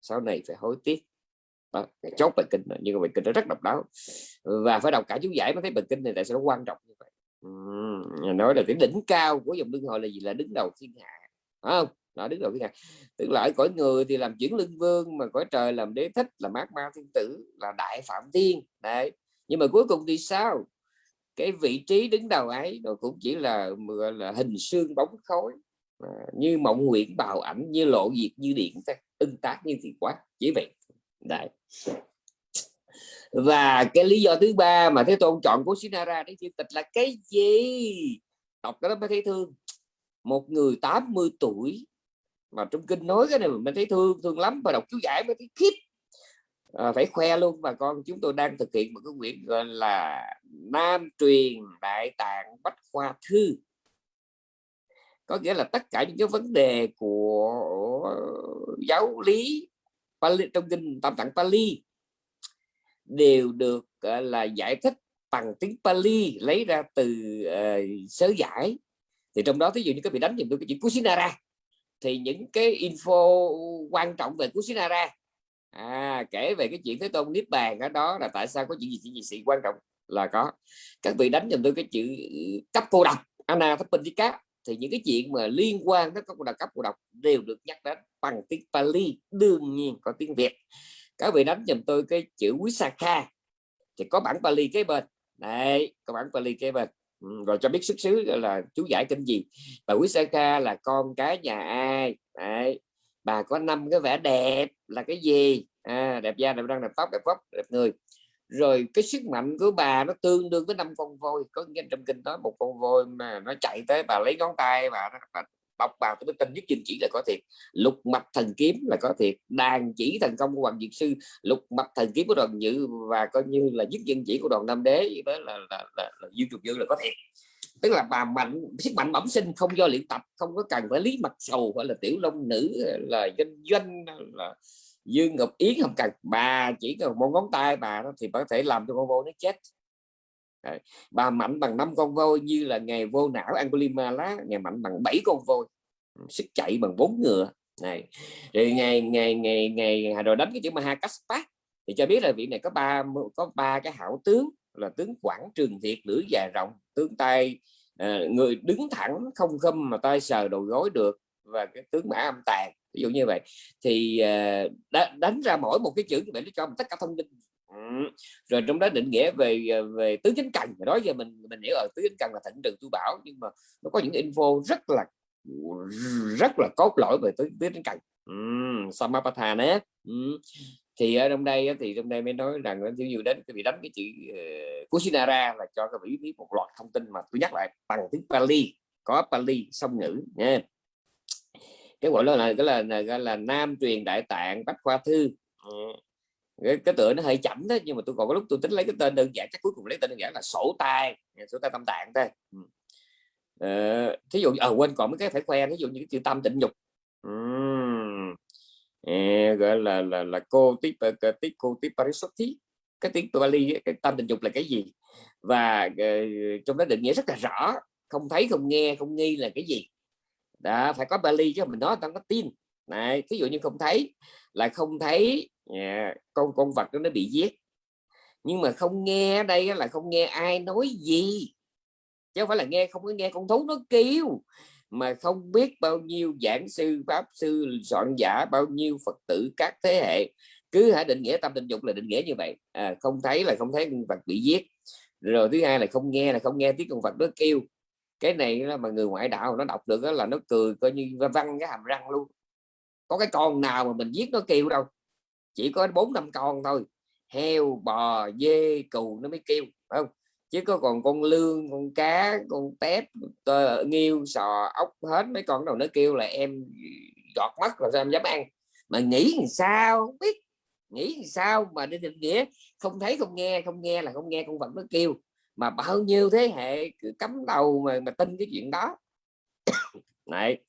sau này phải hối tiếc đó, chốt bài kinh nhưng mà bài kinh nó rất độc đáo. Và phải đọc cả chú giải mới thấy bài kinh này tại sao nó quan trọng như vậy. Uhm, nói là cái đỉnh cao của dòng lương hồi là gì? Là đứng đầu thiên hạ. Không? Đó đứng đầu thiên hạ. Tức là ở cõi người thì làm chuyển lưng vương mà cõi trời làm đế thích là mát ma thiên tử là đại phạm thiên. Đấy. Nhưng mà cuối cùng thì sao? Cái vị trí đứng đầu ấy nó cũng chỉ là là hình xương bóng khói như mộng nguyện bào ảnh như lộ diệt như điện ưng tác như thì quá chỉ vậy đấy. Và cái lý do thứ ba mà thế tôn chọn của Sinara để chữ tịch là cái gì? Đọc cái đó mới thấy thương. Một người 80 tuổi mà trong kinh nói cái này mình thấy thương thương lắm và đọc chú giải mới thấy khiếp. À, phải khoe luôn bà con chúng tôi đang thực hiện một cái quyển gọi là Nam truyền Đại tạng Bách khoa thư. Có nghĩa là tất cả những cái vấn đề của giáo lý Pali, trong kinh tam tạng Pali đều được uh, là giải thích bằng tiếng Pali lấy ra từ uh, sớ giải. Thì trong đó thí dụ như các vị đánh dùm tôi cái chữ Kusinara thì những cái info quan trọng về Kusinara à, kể về cái chuyện Thế Tôn Niết Bàn ở đó là tại sao có chuyện gì chuyện gì sự quan trọng là có. Các vị đánh dùm tôi cái chữ ừ, cấp cô độc Anna Thấp Bình với Thapindika thì những cái chuyện mà liên quan đến các cô cấp của độc đều được nhắc đến bằng tiếng Pali đương nhiên có tiếng Việt. Các vị đánh dùm tôi cái chữ Wisakha thì có bản Pali kế bên. Đấy có bản Pali kế bên. Ừ, rồi cho biết xuất xứ là chú giải kinh gì. Và Saka là con cái nhà ai? Đấy bà có năm cái vẻ đẹp là cái gì? À, đẹp da đẹp răng đẹp tóc đẹp vóc đẹp người rồi cái sức mạnh của bà nó tương đương với năm con voi. Có nghe trong kinh nói một con voi mà nó chạy tới bà lấy ngón tay bà, bà bọc bà tôi mới tin nhất chinh chỉ là có thiệt. Lục mạch thần kiếm là có thiệt. Đàn chỉ thành công của hoàng diệt sư lục mạch thần kiếm của đoàn dự và coi như là nhất dân chỉ của đoàn nam đế đó là là, là, là dương trục dương là có thiệt. Tức là bà mạnh sức mạnh bẩm sinh không do luyện tập không có cần phải lý mặt sầu hay là tiểu long nữ là doanh doanh là dương ngọc yến không cần. Bà chỉ cần một ngón tay bà đó thì có thể làm cho con voi nó chết. Đấy. bà mạnh bằng năm con voi như là ngày vô não Angulimala, ngày mạnh bằng bảy con voi. Ừ, sức chạy bằng bốn ngựa. Này. Rồi ngày ngày ngày ngày rồi đánh cái chữ Mahakaspa thì cho biết là vị này có ba có ba cái hảo tướng, là tướng quảng trường thiệt lưỡi dài rộng tướng tay ờ, người đứng thẳng không khâm mà tay sờ đầu gối được và cái tướng mã âm tàn ví dụ như vậy. Thì ờ, đánh ra mỗi một cái chữ như vậy nó cho mình tất cả thông tin. Ừ. Rồi trong đó định nghĩa về ờ, về tứ chính cần. Đó giờ mình mình hiểu ở tứ chính cần là thịnh trường tu bảo nhưng mà nó có những info rất là rất là cốt lõi về tứ, tứ chính cần. Um, nhé. um. thì ở trong đây thì trong đây mới nói rằng ví dụ đến cái bị đánh cái chữ uh, Kusinara là cho các vị biết một loạt thông tin mà tôi nhắc lại bằng tiếng Pali. Có Pali song ngữ nha cái gọi là cái là, là, là, là nam truyền đại tạng bách khoa thư. Cái, cái tựa nó hơi chậm đó nhưng mà tôi còn có lúc tôi tính lấy cái tên đơn giản chắc cuối cùng lấy tên đơn giản là sổ tay sổ tay tâm tạng thôi. Ờ, thí dụ à, quên còn mấy cái phải khoe ví dụ như cái chữ tâm tịnh dục. Uhm. à, gọi là là là cô tiếp tiếp cô tiếp parisoti cái tiếng Bali cái tâm tình dục là cái gì? Và uh, trong đó định nghĩa rất là rõ không thấy không nghe không nghi là cái gì đó phải có Bali chứ mình nói tao có tin. Này ví dụ như không thấy là không thấy à, con con vật đó nó bị giết. Nhưng mà không nghe đây là không nghe ai nói gì. Chứ không phải là nghe không có nghe con thú nó kêu. Mà không biết bao nhiêu giảng sư pháp sư soạn giả bao nhiêu phật tử các thế hệ. Cứ hãy định nghĩa tâm tình dục là định nghĩa như vậy. À, không thấy là không thấy con vật bị giết. Rồi thứ hai là không nghe là không nghe tiếng con vật nó kêu cái này mà người ngoại đạo nó đọc được đó là nó cười coi như văng cái hàm răng luôn. Có cái con nào mà mình giết nó kêu đâu chỉ có bốn năm con thôi. Heo bò dê cừu nó mới kêu không? Chứ có còn con lương con cá con tép tờ, nghiêu sò ốc hết mấy con đầu nó kêu là em gọt mắt là sao em dám ăn. Mà nghĩ làm sao biết. Nghĩ làm sao mà đi định nghĩa không thấy không nghe không nghe là không nghe con vật nó kêu mà bao nhiêu thế hệ cứ cắm đầu mà mà tin cái chuyện đó. Này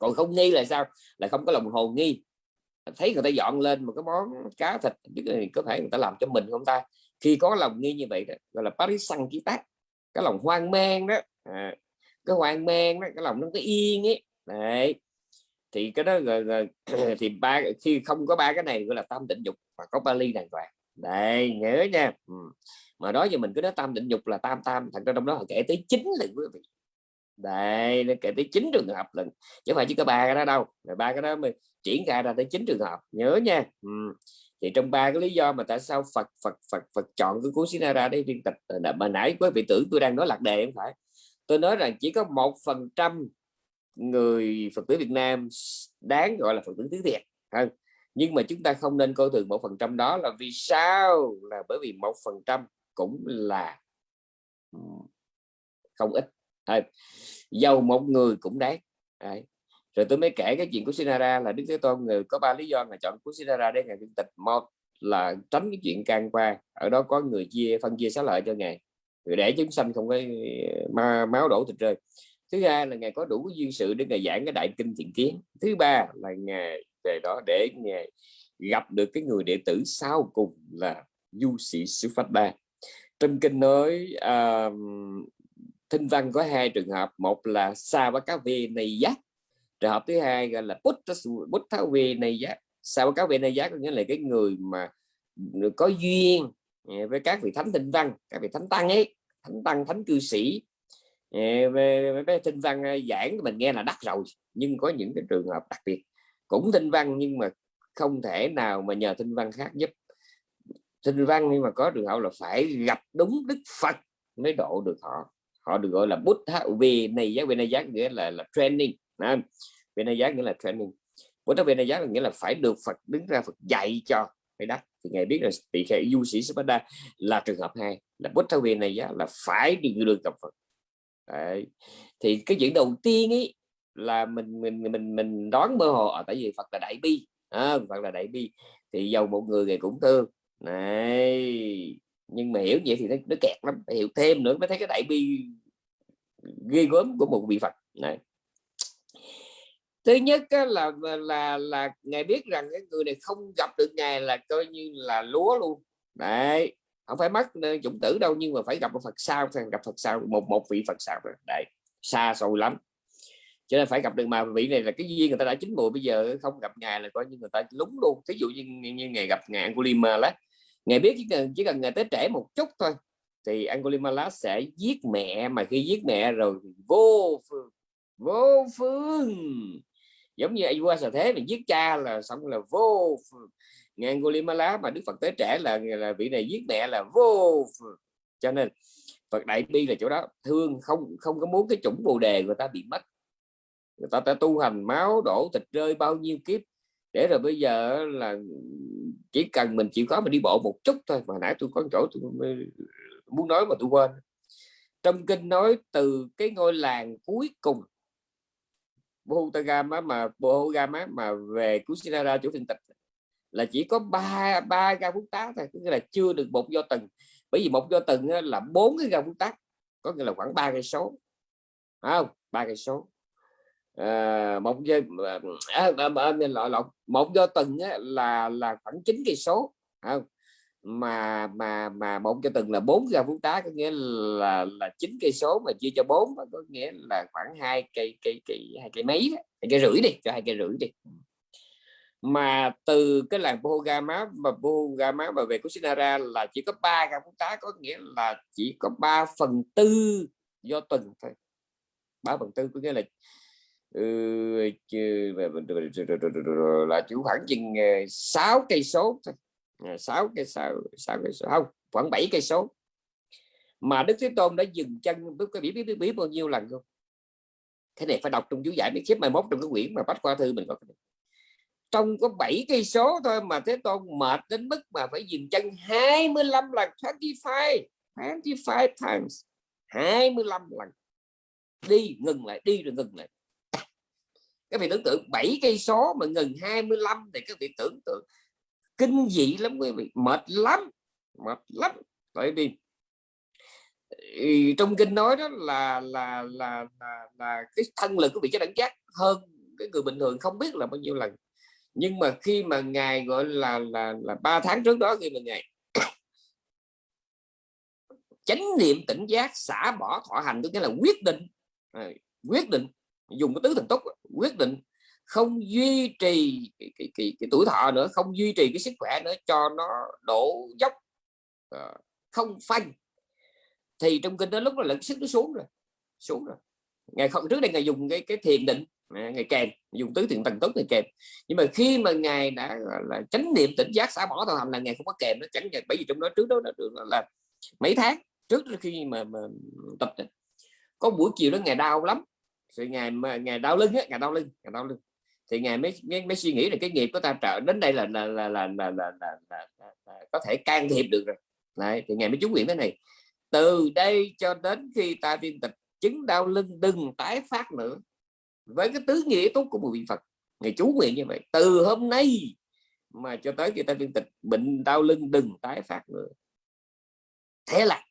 còn không nghi là sao? Là không có lòng hồ nghi. Thấy người ta dọn lên một cái món cá thịt biết là có thể người ta làm cho mình không ta? Khi có lòng nghi như vậy đó gọi là Paris sang ký tác cái lòng hoang mang đó. À, cái hoang mang đó cái lòng nó cái yên ấy. Đấy. Thì cái đó rồi, rồi, [CLEARS THROAT] thì ba khi không có ba cái này gọi là tam định dục và có Bali đàng hoàng. Đây nhớ nha. Ừ mà đó giờ mình cứ nói tam định dục là tam tam, thật ra trong đó họ kể tới chín lần quý vị. Đây, nó kể tới chín trường hợp lần. Chứ không phải chỉ có ba cái đó đâu. Rồi ba cái đó mới triển khai ra tới chín trường hợp. Nhớ nha. Ừ. thì trong ba cái lý do mà tại sao Phật Phật Phật Phật chọn cái cuốn Sinara để viên tịch ờ, mà nãy quý vị tưởng tôi đang nói lạc đề không phải. Tôi nói rằng chỉ có một phần trăm người Phật tử Việt Nam đáng gọi là Phật tử tiếng Việt hơn nhưng mà chúng ta không nên coi thường một phần trăm đó là vì sao? Là bởi vì một phần trăm cũng là ờ, không ít. À, giàu một người cũng đáng. Đấy. rồi tôi mới kể cái chuyện của Sinara là Đức Thế Tôn người có ba lý do mà chọn của Sinara để ngài tịch. Một là tránh cái chuyện can qua ở đó có người chia phân chia xá lợi cho ngài. Để chúng sanh không có máu đổ thịt rơi. Thứ hai là ngài có đủ duyên sự để ngài giảng cái đại kinh thiện kiến. Thứ ba là ngài về đó để ngài gặp được cái người đệ tử sau cùng là du sĩ sư phát đa trong kinh nói uh, thinh văn có hai trường hợp một là sa và cá vi này giác trường hợp thứ hai gọi là bút bút tháo vi này giác. Sa và cá vi này giác có nghĩa là cái người mà có duyên à, với các vị thánh tinh văn các vị thánh tăng ấy thánh tăng thánh cư sĩ. À, về với tinh văn giảng mình nghe là đắt rồi nhưng có những cái trường hợp đặc biệt. Cũng tinh văn nhưng mà không thể nào mà nhờ tinh văn khác giúp sinh văn nhưng mà có trường hợp là phải gặp đúng đức phật mới độ được họ. Họ được gọi là bút về này giá về này giá nghĩa là là training về này giá nghĩa là training. Bút về này giá nghĩa là phải được phật đứng ra phật dạy cho. Phải đắc thì ngài biết là bị khệ du sĩ Spada là trường hợp hai là bút thao viên này giá là phải đi được gặp Phật. Đấy. thì cái chuyện đầu tiên ấy là mình mình mình mình đoán mơ hồ ở tại vì Phật là đại bi à, Phật là đại bi. Thì giàu một người thì cũng thương này nhưng mà hiểu vậy thì nó, nó kẹt lắm phải hiểu thêm nữa mới thấy cái đại bi ghê gớm của một vị Phật. Này. Thứ nhất á, là là là ngài biết rằng cái người này không gặp được ngài là coi như là lúa luôn. Đấy không phải mất chủng tử đâu nhưng mà phải gặp một Phật sao phải gặp Phật sao một một vị Phật sao đấy xa xôi lắm. Cho nên phải gặp được mà vị này là cái duyên người ta đã chín mùi bây giờ không gặp ngài là coi như người ta lúng luôn. Ví dụ như, như, như ngày gặp ngài Angulimala ngài biết chỉ cần chỉ cần ngài tới trễ một chút thôi, thì Angulimala sẽ giết mẹ. Mà khi giết mẹ rồi vô phương vô phương. Giống như qua sở thế mình giết cha là xong là vô phương. Ngài Angulimala mà Đức Phật tới trẻ là là vị này giết mẹ là vô cho nên Phật đại bi là chỗ đó, thương không không có muốn cái chủng bồ đề người ta bị mất. Người ta ta tu hành máu, đổ thịt rơi bao nhiêu kiếp. Để rồi bây giờ là chỉ cần mình chịu khó mình đi bộ một chút thôi, mà nãy tôi có chỗ tôi muốn nói mà tôi quên. Trong kinh nói từ cái ngôi làng cuối cùng Bhutagama mà Bhutagama mà về Kusinara chỗ phiên tịch là chỉ có ba ba ga phúc tá thôi nghĩa là chưa được một do tầng bởi vì một do tầng là bốn cái ga phúc tá, có nghĩa là khoảng ba cây số. Không? Ba cây số à, một do ờ, à, à, à, một do tầng là là khoảng chín cây số. Không mà mà mà một cho từng là bốn ra phút tá có nghĩa là là chín cây số mà chia cho bốn có nghĩa là khoảng hai cây cây cây hai cây mấy hai cây rưỡi đi cho hai cây rưỡi đi. Mà từ cái làng Pohogama và Pohogama mà về Kusinara là chỉ có ba gram phút tá có nghĩa là chỉ có 3 phần tư do tuần thôi. Ba phần tư có nghĩa là Ừ, là chủ khoảng chừng ờ, 6 cây số 6 ờ, cây sáu sáu cây số không khoảng 7 cây số. Mà Đức Thế Tôn đã dừng chân biết biết biết, biết bao nhiêu lần không? Cái này phải đọc trong chú giải biết xếp mai mốt trong cái quyển mà bách khoa thư mình có cái này. trong có 7 cây số thôi mà Thế Tôn mệt đến mức mà phải dừng chân 25 lần 25 25 times 25 lần. Đi ngừng lại đi rồi ngừng lại các vị tưởng tượng 7 cây số mà ngừng 25 thì các vị tưởng tượng kinh dị lắm quý vị mệt lắm mệt lắm. Bởi vì ừ, trong kinh nói đó là là là là, là cái thân lực của vị cha đẳng giác hơn cái người bình thường không biết là bao nhiêu lần. Nhưng mà khi mà ngài gọi là là là ba tháng trước đó khi mà ngài [COUGHS] chánh niệm tỉnh giác xả bỏ thọ hành tức là quyết định à, quyết định dùng cái tứ thần túc quyết định không duy trì cái, cái, cái, cái tuổi thọ nữa không duy trì cái sức khỏe nữa cho nó đổ dốc ờ, không phanh. Thì trong kinh đó lúc đó là sức nó xuống rồi xuống rồi. Ngày không trước đây ngày dùng cái cái thiền định à, ngày kèm dùng tứ thiền tầng tốt ngày kèm. Nhưng mà khi mà ngài đã là chánh niệm tỉnh giác xả bỏ thọ hầm là ngày không có kèm nó chẳng bởi vì trong đó trước đó là, là mấy tháng trước khi mà, mà tập có buổi chiều đó ngày đau lắm thì ngày ngày đau lưng á ngày đau lưng ngày đau lưng. Thì ngài mới, mới mới suy nghĩ là cái nghiệp của ta trợ đến đây là là là là, là, là, là, là, là, là có thể can thiệp được rồi. Đấy, thì ngài mới chú nguyện thế này. Từ đây cho đến khi ta viên tịch chứng đau lưng đừng tái phát nữa. Với cái tứ nghĩa tốt của một vị Phật ngài chú nguyện như vậy. Từ hôm nay mà cho tới khi ta viên tịch bệnh đau lưng đừng tái phát nữa. Thế là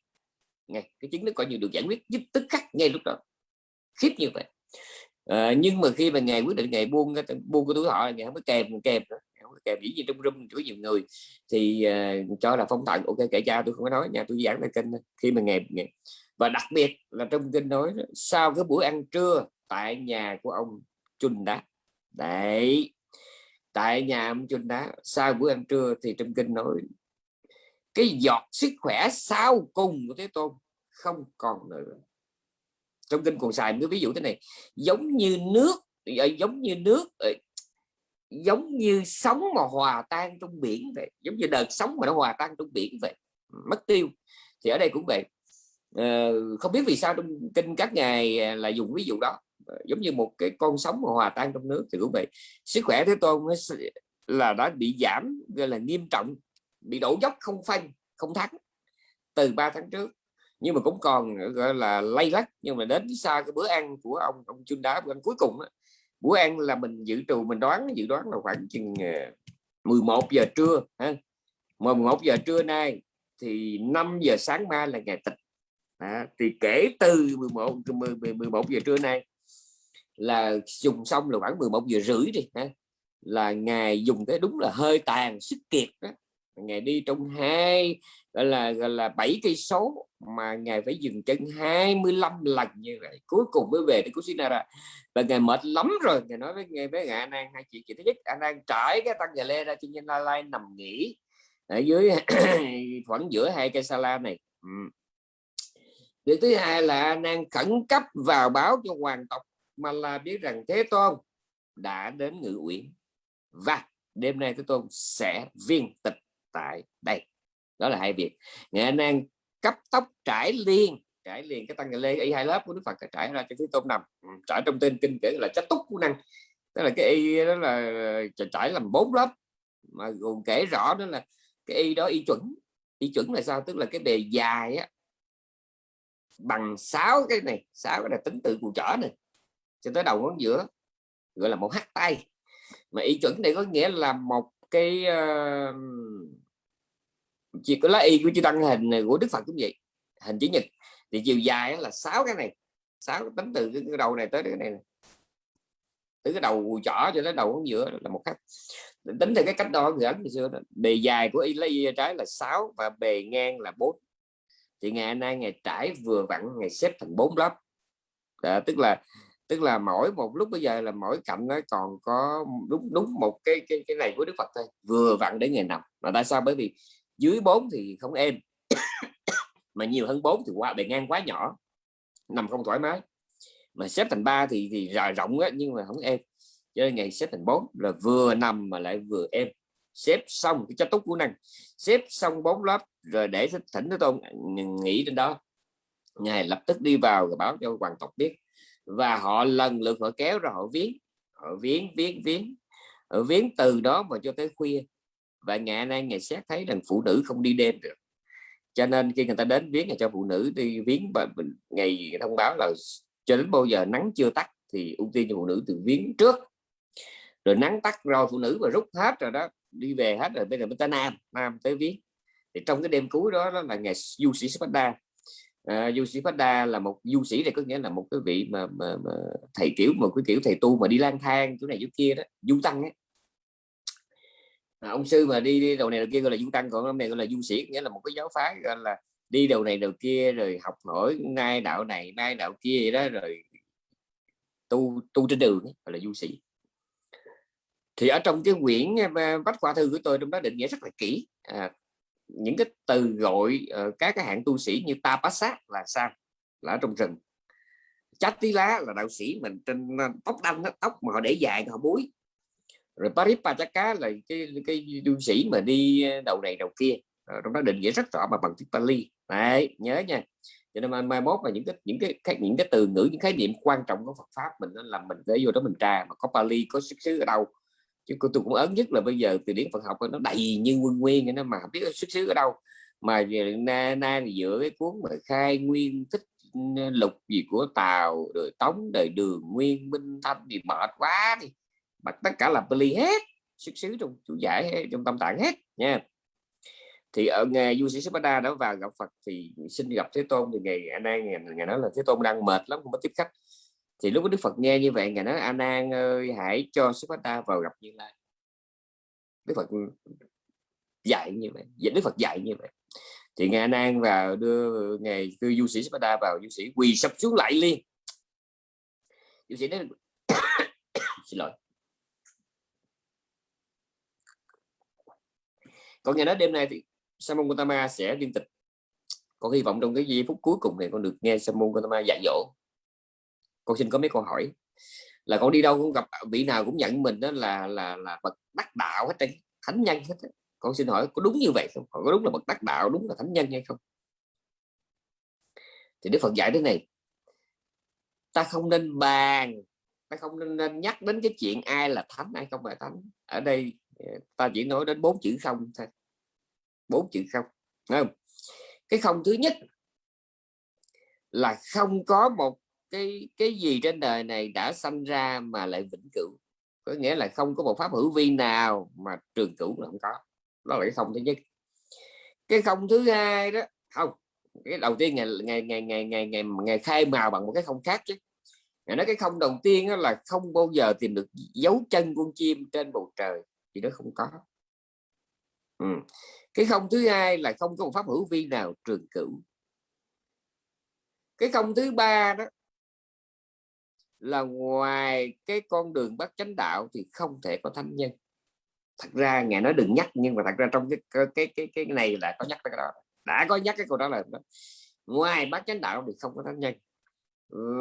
nghe cái chứng nó coi như được giải quyết giúp tức khắc ngay lúc đó khiếp như vậy. À, nhưng mà khi mà ngày quyết định ngày buông buông cái tuổi thọ ngày không có kèm kèm nữa kèm dĩ nhiên trong room của nhiều người thì uh, cho là phong thần ok kể cha tôi không có nói nhà tôi giảng về kênh khi mà ngày, ngày và đặc biệt là trong kinh nói sau cái buổi ăn trưa tại nhà của ông Chun Đá. Đấy tại nhà ông Chun Đá sau buổi ăn trưa thì trong kinh nói cái giọt sức khỏe sau cùng của Thế Tôn không còn nữa trong kinh còn xài cái ví dụ thế này giống như nước ờ, giống như nước ờ, giống như sóng mà hòa tan trong biển vậy giống như đợt sóng mà nó hòa tan trong biển vậy mất tiêu. Thì ở đây cũng vậy. À, không biết vì sao trong kinh các ngài à, là dùng ví dụ đó. Giống như một cái con sóng mà hòa tan trong nước thì cũng vậy. Sức khỏe thế tôn là đã bị giảm gọi là nghiêm trọng bị đổ dốc không phanh không thắng từ 3 tháng trước nhưng mà cũng còn gọi là lay lắc. Nhưng mà đến xa cái bữa ăn của ông ông chun đá bữa ăn cuối cùng đó, bữa ăn là mình dự trù mình đoán dự đoán là khoảng chừng ờ, 11 giờ trưa ha. 11 giờ trưa nay thì 5 giờ sáng mai là ngày tịch. À, thì kể từ 11 11 giờ trưa nay là dùng xong là khoảng 11 giờ rưỡi đi ha. Là ngày dùng cái đúng là hơi tàn sức kiệt đó ngài đi trong hai, gọi là gọi là bảy cây số, mà ngài phải dừng chân 25 lần như vậy. Cuối cùng mới về đến Kusinara. Và ngài mệt lắm rồi. Ngài nói với ngài với ngài An hai chị chị thứ nhất An An trải cái tăng gà lê ra trên nhân la lai nằm nghỉ ở dưới [COUGHS] khoảng giữa hai cây sala này. Ừ. việc thứ hai là An An khẩn cấp vào báo cho hoàng tộc, mà là biết rằng Thế Tôn đã đến ngự uyển. Và đêm nay Thế Tôn sẽ viên tịch tại đây. Đó là hai việc. Nghệ năng cấp tóc trải liền trải liền cái tăng lê y hai lớp của đức phật trải ra cho thứ tôn nằm ừ, trải trong tên kinh kể là chất túc của năng. Đó là cái y đó là trải làm bốn lớp mà gồm kể rõ đó là cái y đó y chuẩn. Y chuẩn là sao? Tức là cái đề dài á bằng sáu cái này sáu cái là tính từ cụ trở này cho tới đầu ngón giữa gọi là một hát tay. Mà y chuẩn này có nghĩa là một cái uh, chỉ có lá y của chư tăng hình của đức phật cũng vậy hình chữ nhật. Thì chiều dài là sáu cái này sáu tính từ cái đầu này tới cái này từ cái đầu chỏ cho tới đầu giữa là một cách tính từ cái cách đo người ấn ngày xưa đó. bề dài của y lấy y trái là 6 và bề ngang là 4 thì ngày nay ngày trải vừa vặn ngày xếp thành bốn lớp. À, tức là tức là mỗi một lúc bây giờ là mỗi cạnh nó còn có đúng đúng một cái cái cái này của Đức Phật thôi vừa vặn để ngày nằm mà tại sao? Bởi vì dưới 4 thì không êm. Mà nhiều hơn 4 thì qua bề ngang quá nhỏ nằm không thoải mái. Mà xếp thành ba thì thì rộng á, nhưng mà không êm. Cho nên ngày xếp thành 4 là vừa nằm mà lại vừa êm. Xếp xong cái chất túc của năng xếp xong bốn lớp rồi để thỉnh Thế Tôn nghỉ trên đó. Ngài lập tức đi vào và báo cho hoàng tộc biết. Và họ lần lượt họ kéo ra họ viếng. Họ viếng viếng viếng. Ở viếng từ đó mà cho tới khuya và ngày nay ngày xét thấy rằng phụ nữ không đi đêm được. Cho nên khi người ta đến viếng cho phụ nữ đi viếng và ngày thông báo là cho đến bao giờ nắng chưa tắt thì ưu tiên cho phụ nữ từ viếng trước. Rồi nắng tắt rồi phụ nữ và rút hết rồi đó đi về hết rồi bây giờ mới tới nam nam tới viếng. Thì trong cái đêm cuối đó, đó là ngày du sĩ Spada à, du sĩ Spada là một du sĩ này có nghĩa là một cái vị mà, mà, mà thầy kiểu một cái kiểu thầy tu mà đi lang thang chỗ này chỗ kia đó du tăng ấy à, ông sư mà đi, đi đầu này đầu kia gọi là du tăng còn ông này gọi là du sĩ nghĩa là một cái giáo phái gọi là đi đầu này đầu kia rồi học hỏi nay đạo này nay đạo kia vậy đó rồi tu tu trên đường gọi là du sĩ. Thì ở trong cái quyển à, bách khoa thư của tôi trong đó định nghĩa rất là kỹ. À, những cái từ gọi uh, các cái hạng tu sĩ như ta sát là sao? Là ở trong rừng. Chát tí lá là đạo sĩ mình trên à, tóc đanh tóc mà họ để dài họ búi rồi Paripataka là cái cái du sĩ mà đi ờ, đầu này đầu kia. Rồi trong đó định nghĩa rất rõ mà bằng tiếng Pali đấy nhớ nha. Cho nên mai, mai mốt là những cái những cái những cái từ ngữ những khái niệm quan trọng của Phật pháp mình nên làm mình để vô đó mình tra mà có Pali có xuất xứ ở đâu. Chứ tôi cũng ấn nhất là bây giờ từ điển Phật học nó đầy như quân nguyên nó mà không biết xuất xứ ở đâu. Mà na na thì cái cuốn mà khai nguyên tích lục gì của Tàu rồi Tống đời Đường Nguyên Minh Thanh thì mệt quá đi bắt tất cả là Pali hết xuất xứ trong chú giải trong tâm tạng hết nha. Thì ở ngày du sĩ Sipada đã vào gặp Phật thì xin gặp Thế Tôn. Thì ngày anh An ngày, ngày nói là Thế Tôn đang mệt lắm không có tiếp khách. Thì lúc Đức Phật nghe như vậy ngài nói A Nan ơi hãy cho Sipada vào gặp Như Lai. Đức phật dạy như vậy dạ, đức phật dạy như vậy. Thì ngài nan vào đưa ngày đưa du sĩ Sipada vào du sĩ quỳ sập xuống lại liền. Du sĩ nói [COUGHS] xin lỗi. Còn nghe nói đêm nay thì Samon Gautama sẽ liên tịch. Con hy vọng trong cái giây phút cuối cùng này con được nghe Samon Gautama dạy dỗ. Con xin có mấy câu hỏi. Là con đi đâu cũng gặp vị nào cũng nhận mình đó là là là bậc đắc đạo hết đấy thánh nhân hết con xin hỏi có đúng như vậy không? Có đúng là bậc đắc đạo đúng là thánh nhân hay không? Thì Đức Phật dạy thế này. Ta không nên bàn ta không nên, nên nhắc đến cái chuyện ai là thánh ai không phải thánh. Ở đây Dạ, ta chỉ nói đến bốn chữ không thôi. Bốn chữ không không? Cái không thứ nhất là không có một cái cái gì trên đời này đã sanh ra mà lại vĩnh cửu. Có nghĩa là không có một pháp hữu vi nào mà trường cửu là không có. Đó là cái không thứ nhất. Cái không thứ hai đó không cái đầu tiên ngày ngày ngày ngày ngày ngày, ngày khai màu bằng một cái không khác chứ. Ngày nói cái không đầu tiên đó là không bao giờ tìm được dấu chân con chim trên bầu trời thì nó không có. Ừ. cái không thứ hai là không có một pháp hữu vi nào trường cửu. Cái không thứ ba đó là ngoài cái con đường bắt chánh đạo thì không thể có thánh nhân. Thật ra ngài nói đừng nhắc, nhưng mà thật ra trong cái cái cái cái này là có nhắc cái đó. Đã có nhắc cái câu đó là đó. ngoài bát chánh đạo thì không có thánh nhân.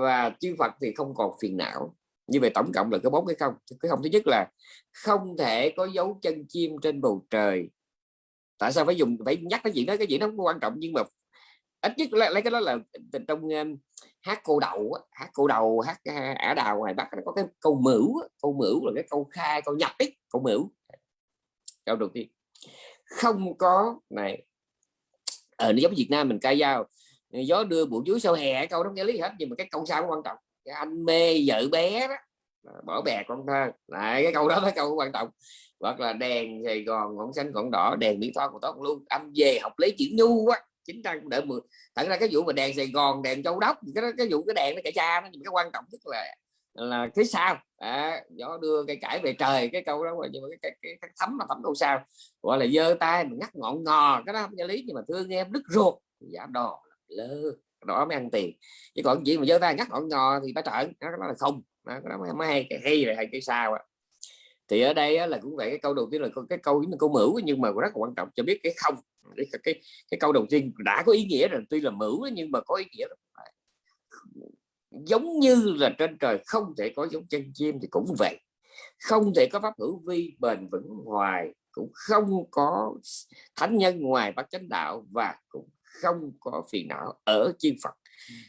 Và chư Phật thì không còn phiền não như vậy tổng cộng là có bốn cái không. Cái không thứ nhất là không thể có dấu chân chim trên bầu trời. Tại sao phải dùng phải nhắc cái chuyện đó? Cái chuyện đó không quan trọng nhưng mà ít nhất lấy cái đó là trong um, hát cô đầu hát cô đầu hát ả đào ngoài bắc có cái câu mửu câu mửu là cái câu khai câu nhập ấy câu mửu. Câu đầu tiên. Không có này ở ờ, giống Việt Nam mình ca dao. Gió đưa bụi chuối sau hè câu đó nghe lý hết nhưng mà cái câu sau quan trọng cái anh mê vợ bé đó. Bỏ bè con thơ. Lại cái câu đó cái câu quan trọng. Hoặc là đèn Sài Gòn ngọn xanh ngọn đỏ đèn mỹ tho của tốt luôn. Anh về học lấy chữ nhu quá chính trang đợi mười thật ra cái vụ mà đèn Sài Gòn đèn Châu Đốc cái cái vụ cái đèn nó chạy cha nó. Nhưng cái quan trọng nhất là là cái sao à, gió đưa cây cải về trời. Cái câu đó nhưng mà cái, cái, cái, cái thấm là thấm câu sao. Gọi là giơ tay mình ngắt ngọn ngò. Cái đó không có lý nhưng mà thương em đứt ruột. Giả đò lơ đó mới ăn tiền. Chứ còn gì mà giơ tay ngắt ngọn ngò thì phải trợn đó, đó là không. Đó, đó mới hay cái hay là hay cái sao á. Thì ở đây á, là cũng vậy cái câu đầu tiên là cái câu câu mửu nhưng mà rất là quan trọng cho biết cái không cái, cái, cái câu đầu tiên đã có ý nghĩa rồi tuy là mửu nhưng mà có ý nghĩa rồi giống như là trên trời không thể có giống chân chim thì cũng vậy. Không thể có pháp hữu vi bền vững hoài cũng không có thánh nhân ngoài bát chánh đạo và cũng không có phiền não ở chư Phật.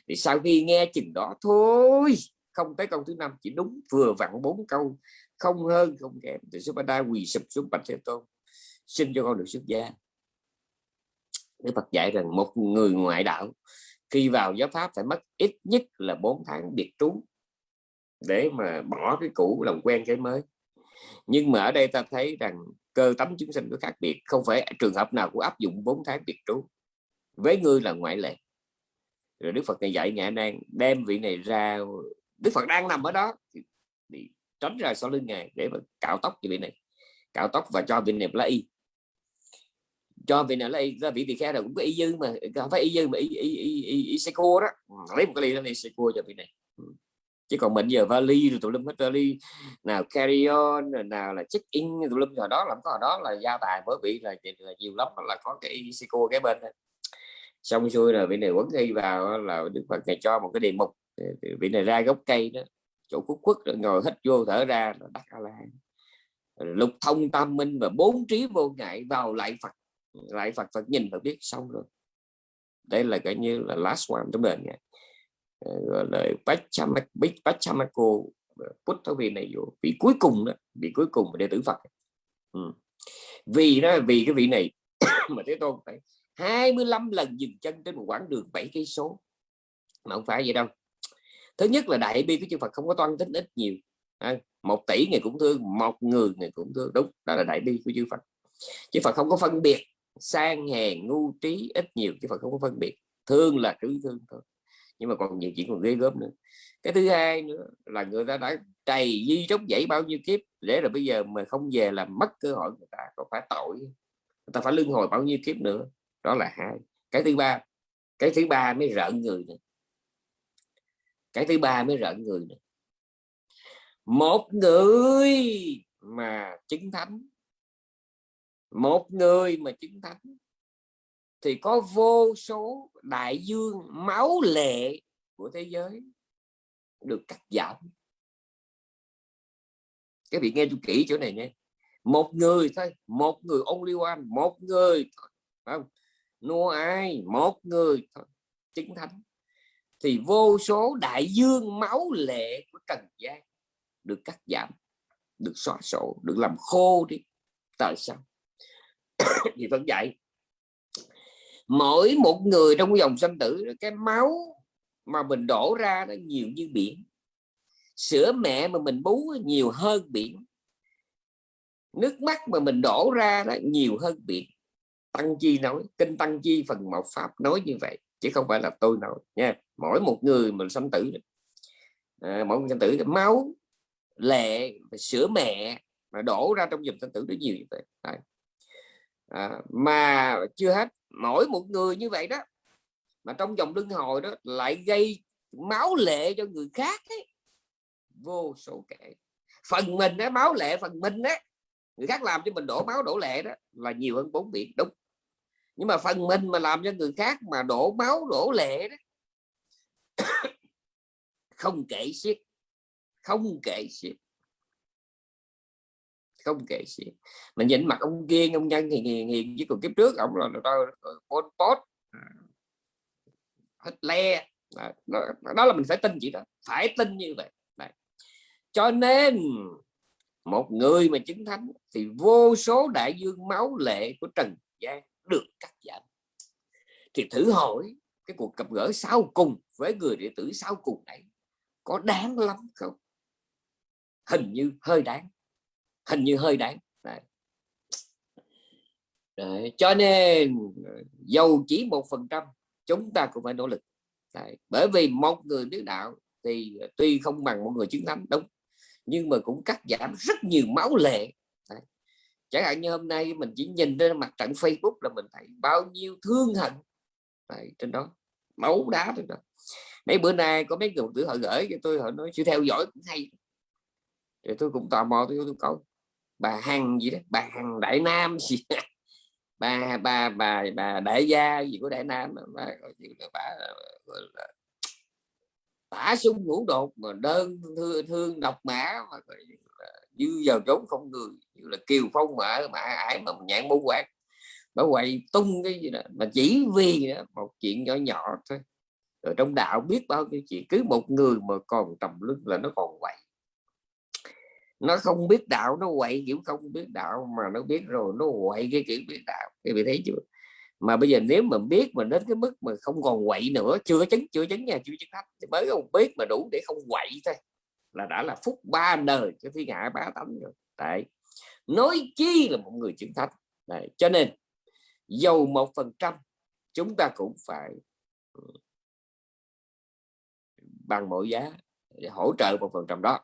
Thì sau khi nghe chừng đó thôi không tới câu thứ năm chỉ đúng vừa vặn bốn câu không hơn không kém. Thì Subhada quỳ sụp xuống bạch thế tôn xin cho con được xuất gia. Đức Phật dạy rằng một người ngoại đạo khi vào giáo pháp phải mất ít nhất là 4 tháng biệt trú để mà bỏ cái cũ làm quen cái mới. Nhưng mà ở đây ta thấy rằng cơ tánh chúng sinh có khác biệt không phải trường hợp nào cũng áp dụng 4 tháng biệt trú với ngươi là ngoại lệ. Rồi Đức Phật này dạy ngài đang đem vị này ra Đức Phật đang nằm ở đó thì tránh ra sau lưng ngài để mà cạo tóc cho vị này cạo tóc và cho vị này lấy y. Cho vị này lấy ra vị tỳ kheo là cũng có y dư mà không phải y dư mà y, y, y, y, y xe cua đó. Ừ, lấy một cái ly đó xe cua cho vị này. Ừ. Chứ còn mình giờ vali rồi tụi lâm hết vali nào carry on nào là check in tụi lâm giờ đó làm có đó là gia tài bởi vì là, là nhiều lắm là có cái xe cua cái bên này xong xuôi rồi vị này quấn thi vào là đức phật này cho một cái đề mục. Vị này ra gốc cây đó, chỗ khuất quất rồi ngồi hít vô thở ra là đắc a la lục thông tam minh và bốn trí vô ngại vào lại phật. Lại phật phật nhìn và biết xong rồi. Đây là cái như là last one trong đời này ờ, gọi là Pachamako Buddha vị này vô. Vị cuối cùng đó, vị cuối cùng đệ tử Phật. Ừ. vì đó, vì cái vị này, [COUGHS] mà thế tôn phải 25 lần dừng chân trên một quãng đường 7 cây số. Mà không phải vậy đâu. Thứ nhất là đại bi của chư Phật không có toan tính ít nhiều. À, một tỷ người cũng thương một người người cũng thương. Đúng đó là đại bi của chư Phật. Chư Phật không có phân biệt sang hèn ngu trí ít nhiều. Chư Phật không có phân biệt. Thương là cứ thương thôi. Nhưng mà còn nhiều chuyện còn ghê gớm nữa. Cái thứ hai nữa là người ta đã trầy di trống dãy bao nhiêu kiếp để rồi bây giờ mà không về là mất cơ hội người ta. Còn phải tội. Người ta phải lương hồi bao nhiêu kiếp nữa đó là hai. Cái thứ ba, cái thứ ba mới rợn người này cái thứ ba mới rợn người này một người mà chứng thánh, một người mà chứng thánh, thì có vô số đại dương máu lệ của thế giới được cắt giảm. Cái vị nghe tôi kỹ chỗ này nghe. một người thôi, một người only one, một người không? Nô ai? Một người thôi chứng thánh. Thì vô số đại dương máu lệ của trần gian được cắt giảm, được xóa sổ, được làm khô đi. Tại sao? [COUGHS] Thì vẫn vậy mỗi một người trong dòng sanh tử, cái máu mà mình đổ ra nó nhiều như biển. Sữa mẹ mà mình bú nhiều hơn biển. Nước mắt mà mình đổ ra đó nhiều hơn biển tăng chi nói kinh tăng chi phần một pháp nói như vậy chứ không phải là tôi nói nha. Mỗi một người mình sanh tử à, mỗi người sanh tử máu lệ sữa mẹ mà đổ ra trong dòng sanh tử rất nhiều như vậy. À, mà chưa hết mỗi một người như vậy đó mà trong dòng luân hồi đó lại gây máu lệ cho người khác ấy. vô số kể. Phần mình á máu lệ phần mình á người khác làm cho mình đổ máu đổ lệ đó là nhiều hơn bốn biển. Đúng nhưng mà phần mình mà làm cho người khác mà đổ máu đổ lệ đó [COUGHS] không kể xiết không kể xiết. Không kể xiết. Mình nhìn mặt ông kia ông nhân thì hiền hiền chứ còn kiếp trước ông là pol pot. À, Hết le đó, đó là mình phải tin chị đó phải tin như vậy. Đấy. cho nên một người mà chứng thánh thì vô số đại dương máu lệ của trần gian được cắt giảm thì thử hỏi cái cuộc gặp gỡ sau cùng với người đệ tử sau cùng này có đáng lắm không hình như hơi đáng hình như hơi đáng Đấy. Đấy. cho nên ờ, dầu chỉ một phần trăm, chúng ta cũng phải nỗ lực Đấy. bởi vì một người biết đạo thì ờ, tuy không bằng một người chứng thánh, đúng, nhưng mà cũng cắt giảm rất nhiều máu lệ chẳng hạn như hôm nay mình chỉ nhìn trên mặt trận Facebook là mình thấy bao nhiêu thương hận. Đấy, trên đó máu đá trên đó. Mấy bữa nay có mấy người tử họ gửi cho tôi họ nói sự theo dõi cũng hay. Thì tôi cũng tò mò tôi tôi câu bà hằng gì đó bà hằng đại nam gì [LAUGHS] bà bà bà bà đại gia gì của đại nam bà, bà, bà, tả sung ngũ đột mà đơn thương, thương độc mã mà như vào trốn không người như là kiều phong mà mà ải mà nhãn bố quạt bảo quậy tung cái gì đó mà chỉ vì đó, một chuyện nhỏ nhỏ thôi. Rồi trong đạo biết bao nhiêu chuyện cứ một người mà còn tầm lưng là nó còn quậy. Nó không biết đạo nó quậy kiểu không biết đạo mà nó biết rồi nó quậy cái kiểu biết đạo. Cái vị thấy chưa? Mà bây giờ nếu mà biết mà đến cái mức mà không còn quậy nữa chưa chứng chưa chứng nha chưa chứng thách thì mới không biết mà đủ để không quậy thôi là đã là phúc ba đời cho thiên hạ bá tánh rồi. Tại nói chi là một người chứng thách Đấy. cho nên dầu một phần trăm, chúng ta cũng phải ừ, bằng mọi giá để hỗ trợ một phần trăm đó.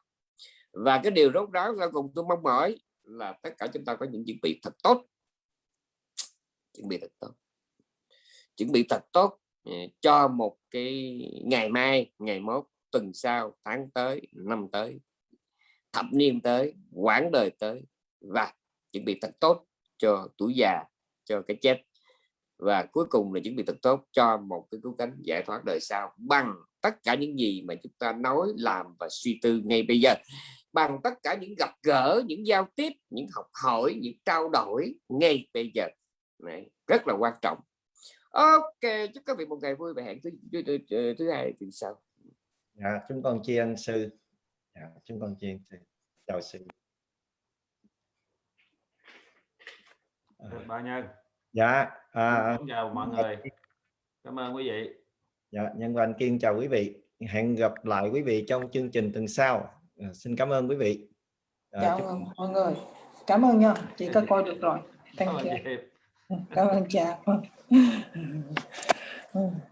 Và cái điều rốt ráo ra cùng tôi mong mỏi là tất cả chúng ta có những chuẩn bị thật tốt. Chuẩn bị thật tốt. Chuẩn bị thật tốt ừ, cho một cái ngày mai, ngày mốt tuần sau tháng tới năm tới thập niên tới quãng đời tới và chuẩn bị thật tốt cho tuổi già cho cái chết. Và cuối cùng là chuẩn bị thật tốt cho một cái cứu cánh giải thoát đời sau bằng tất cả những gì mà chúng ta nói làm và suy tư ngay bây giờ. Bằng tất cả những gặp gỡ những giao tiếp những học hỏi những trao đổi ngay bây giờ. Đấy, rất là quan trọng. Ok chúc các vị một ngày vui và hẹn thứ, thứ, thứ, thứ hai tuần sau dạ chúng con tri ân sư. Dạ, chúng con tri ân sư. Chào sư. À. bao nhân. Dạ à, chào mọi người. cảm ơn quý vị. Dạ nhân văn kiên chào quý vị. Hẹn gặp lại quý vị trong chương trình tuần sau. À, xin cảm ơn quý vị. À, chào chúc... mọi người. Cảm ơn nha. Chị có coi được rồi. Thank you. cảm ơn cha [LAUGHS]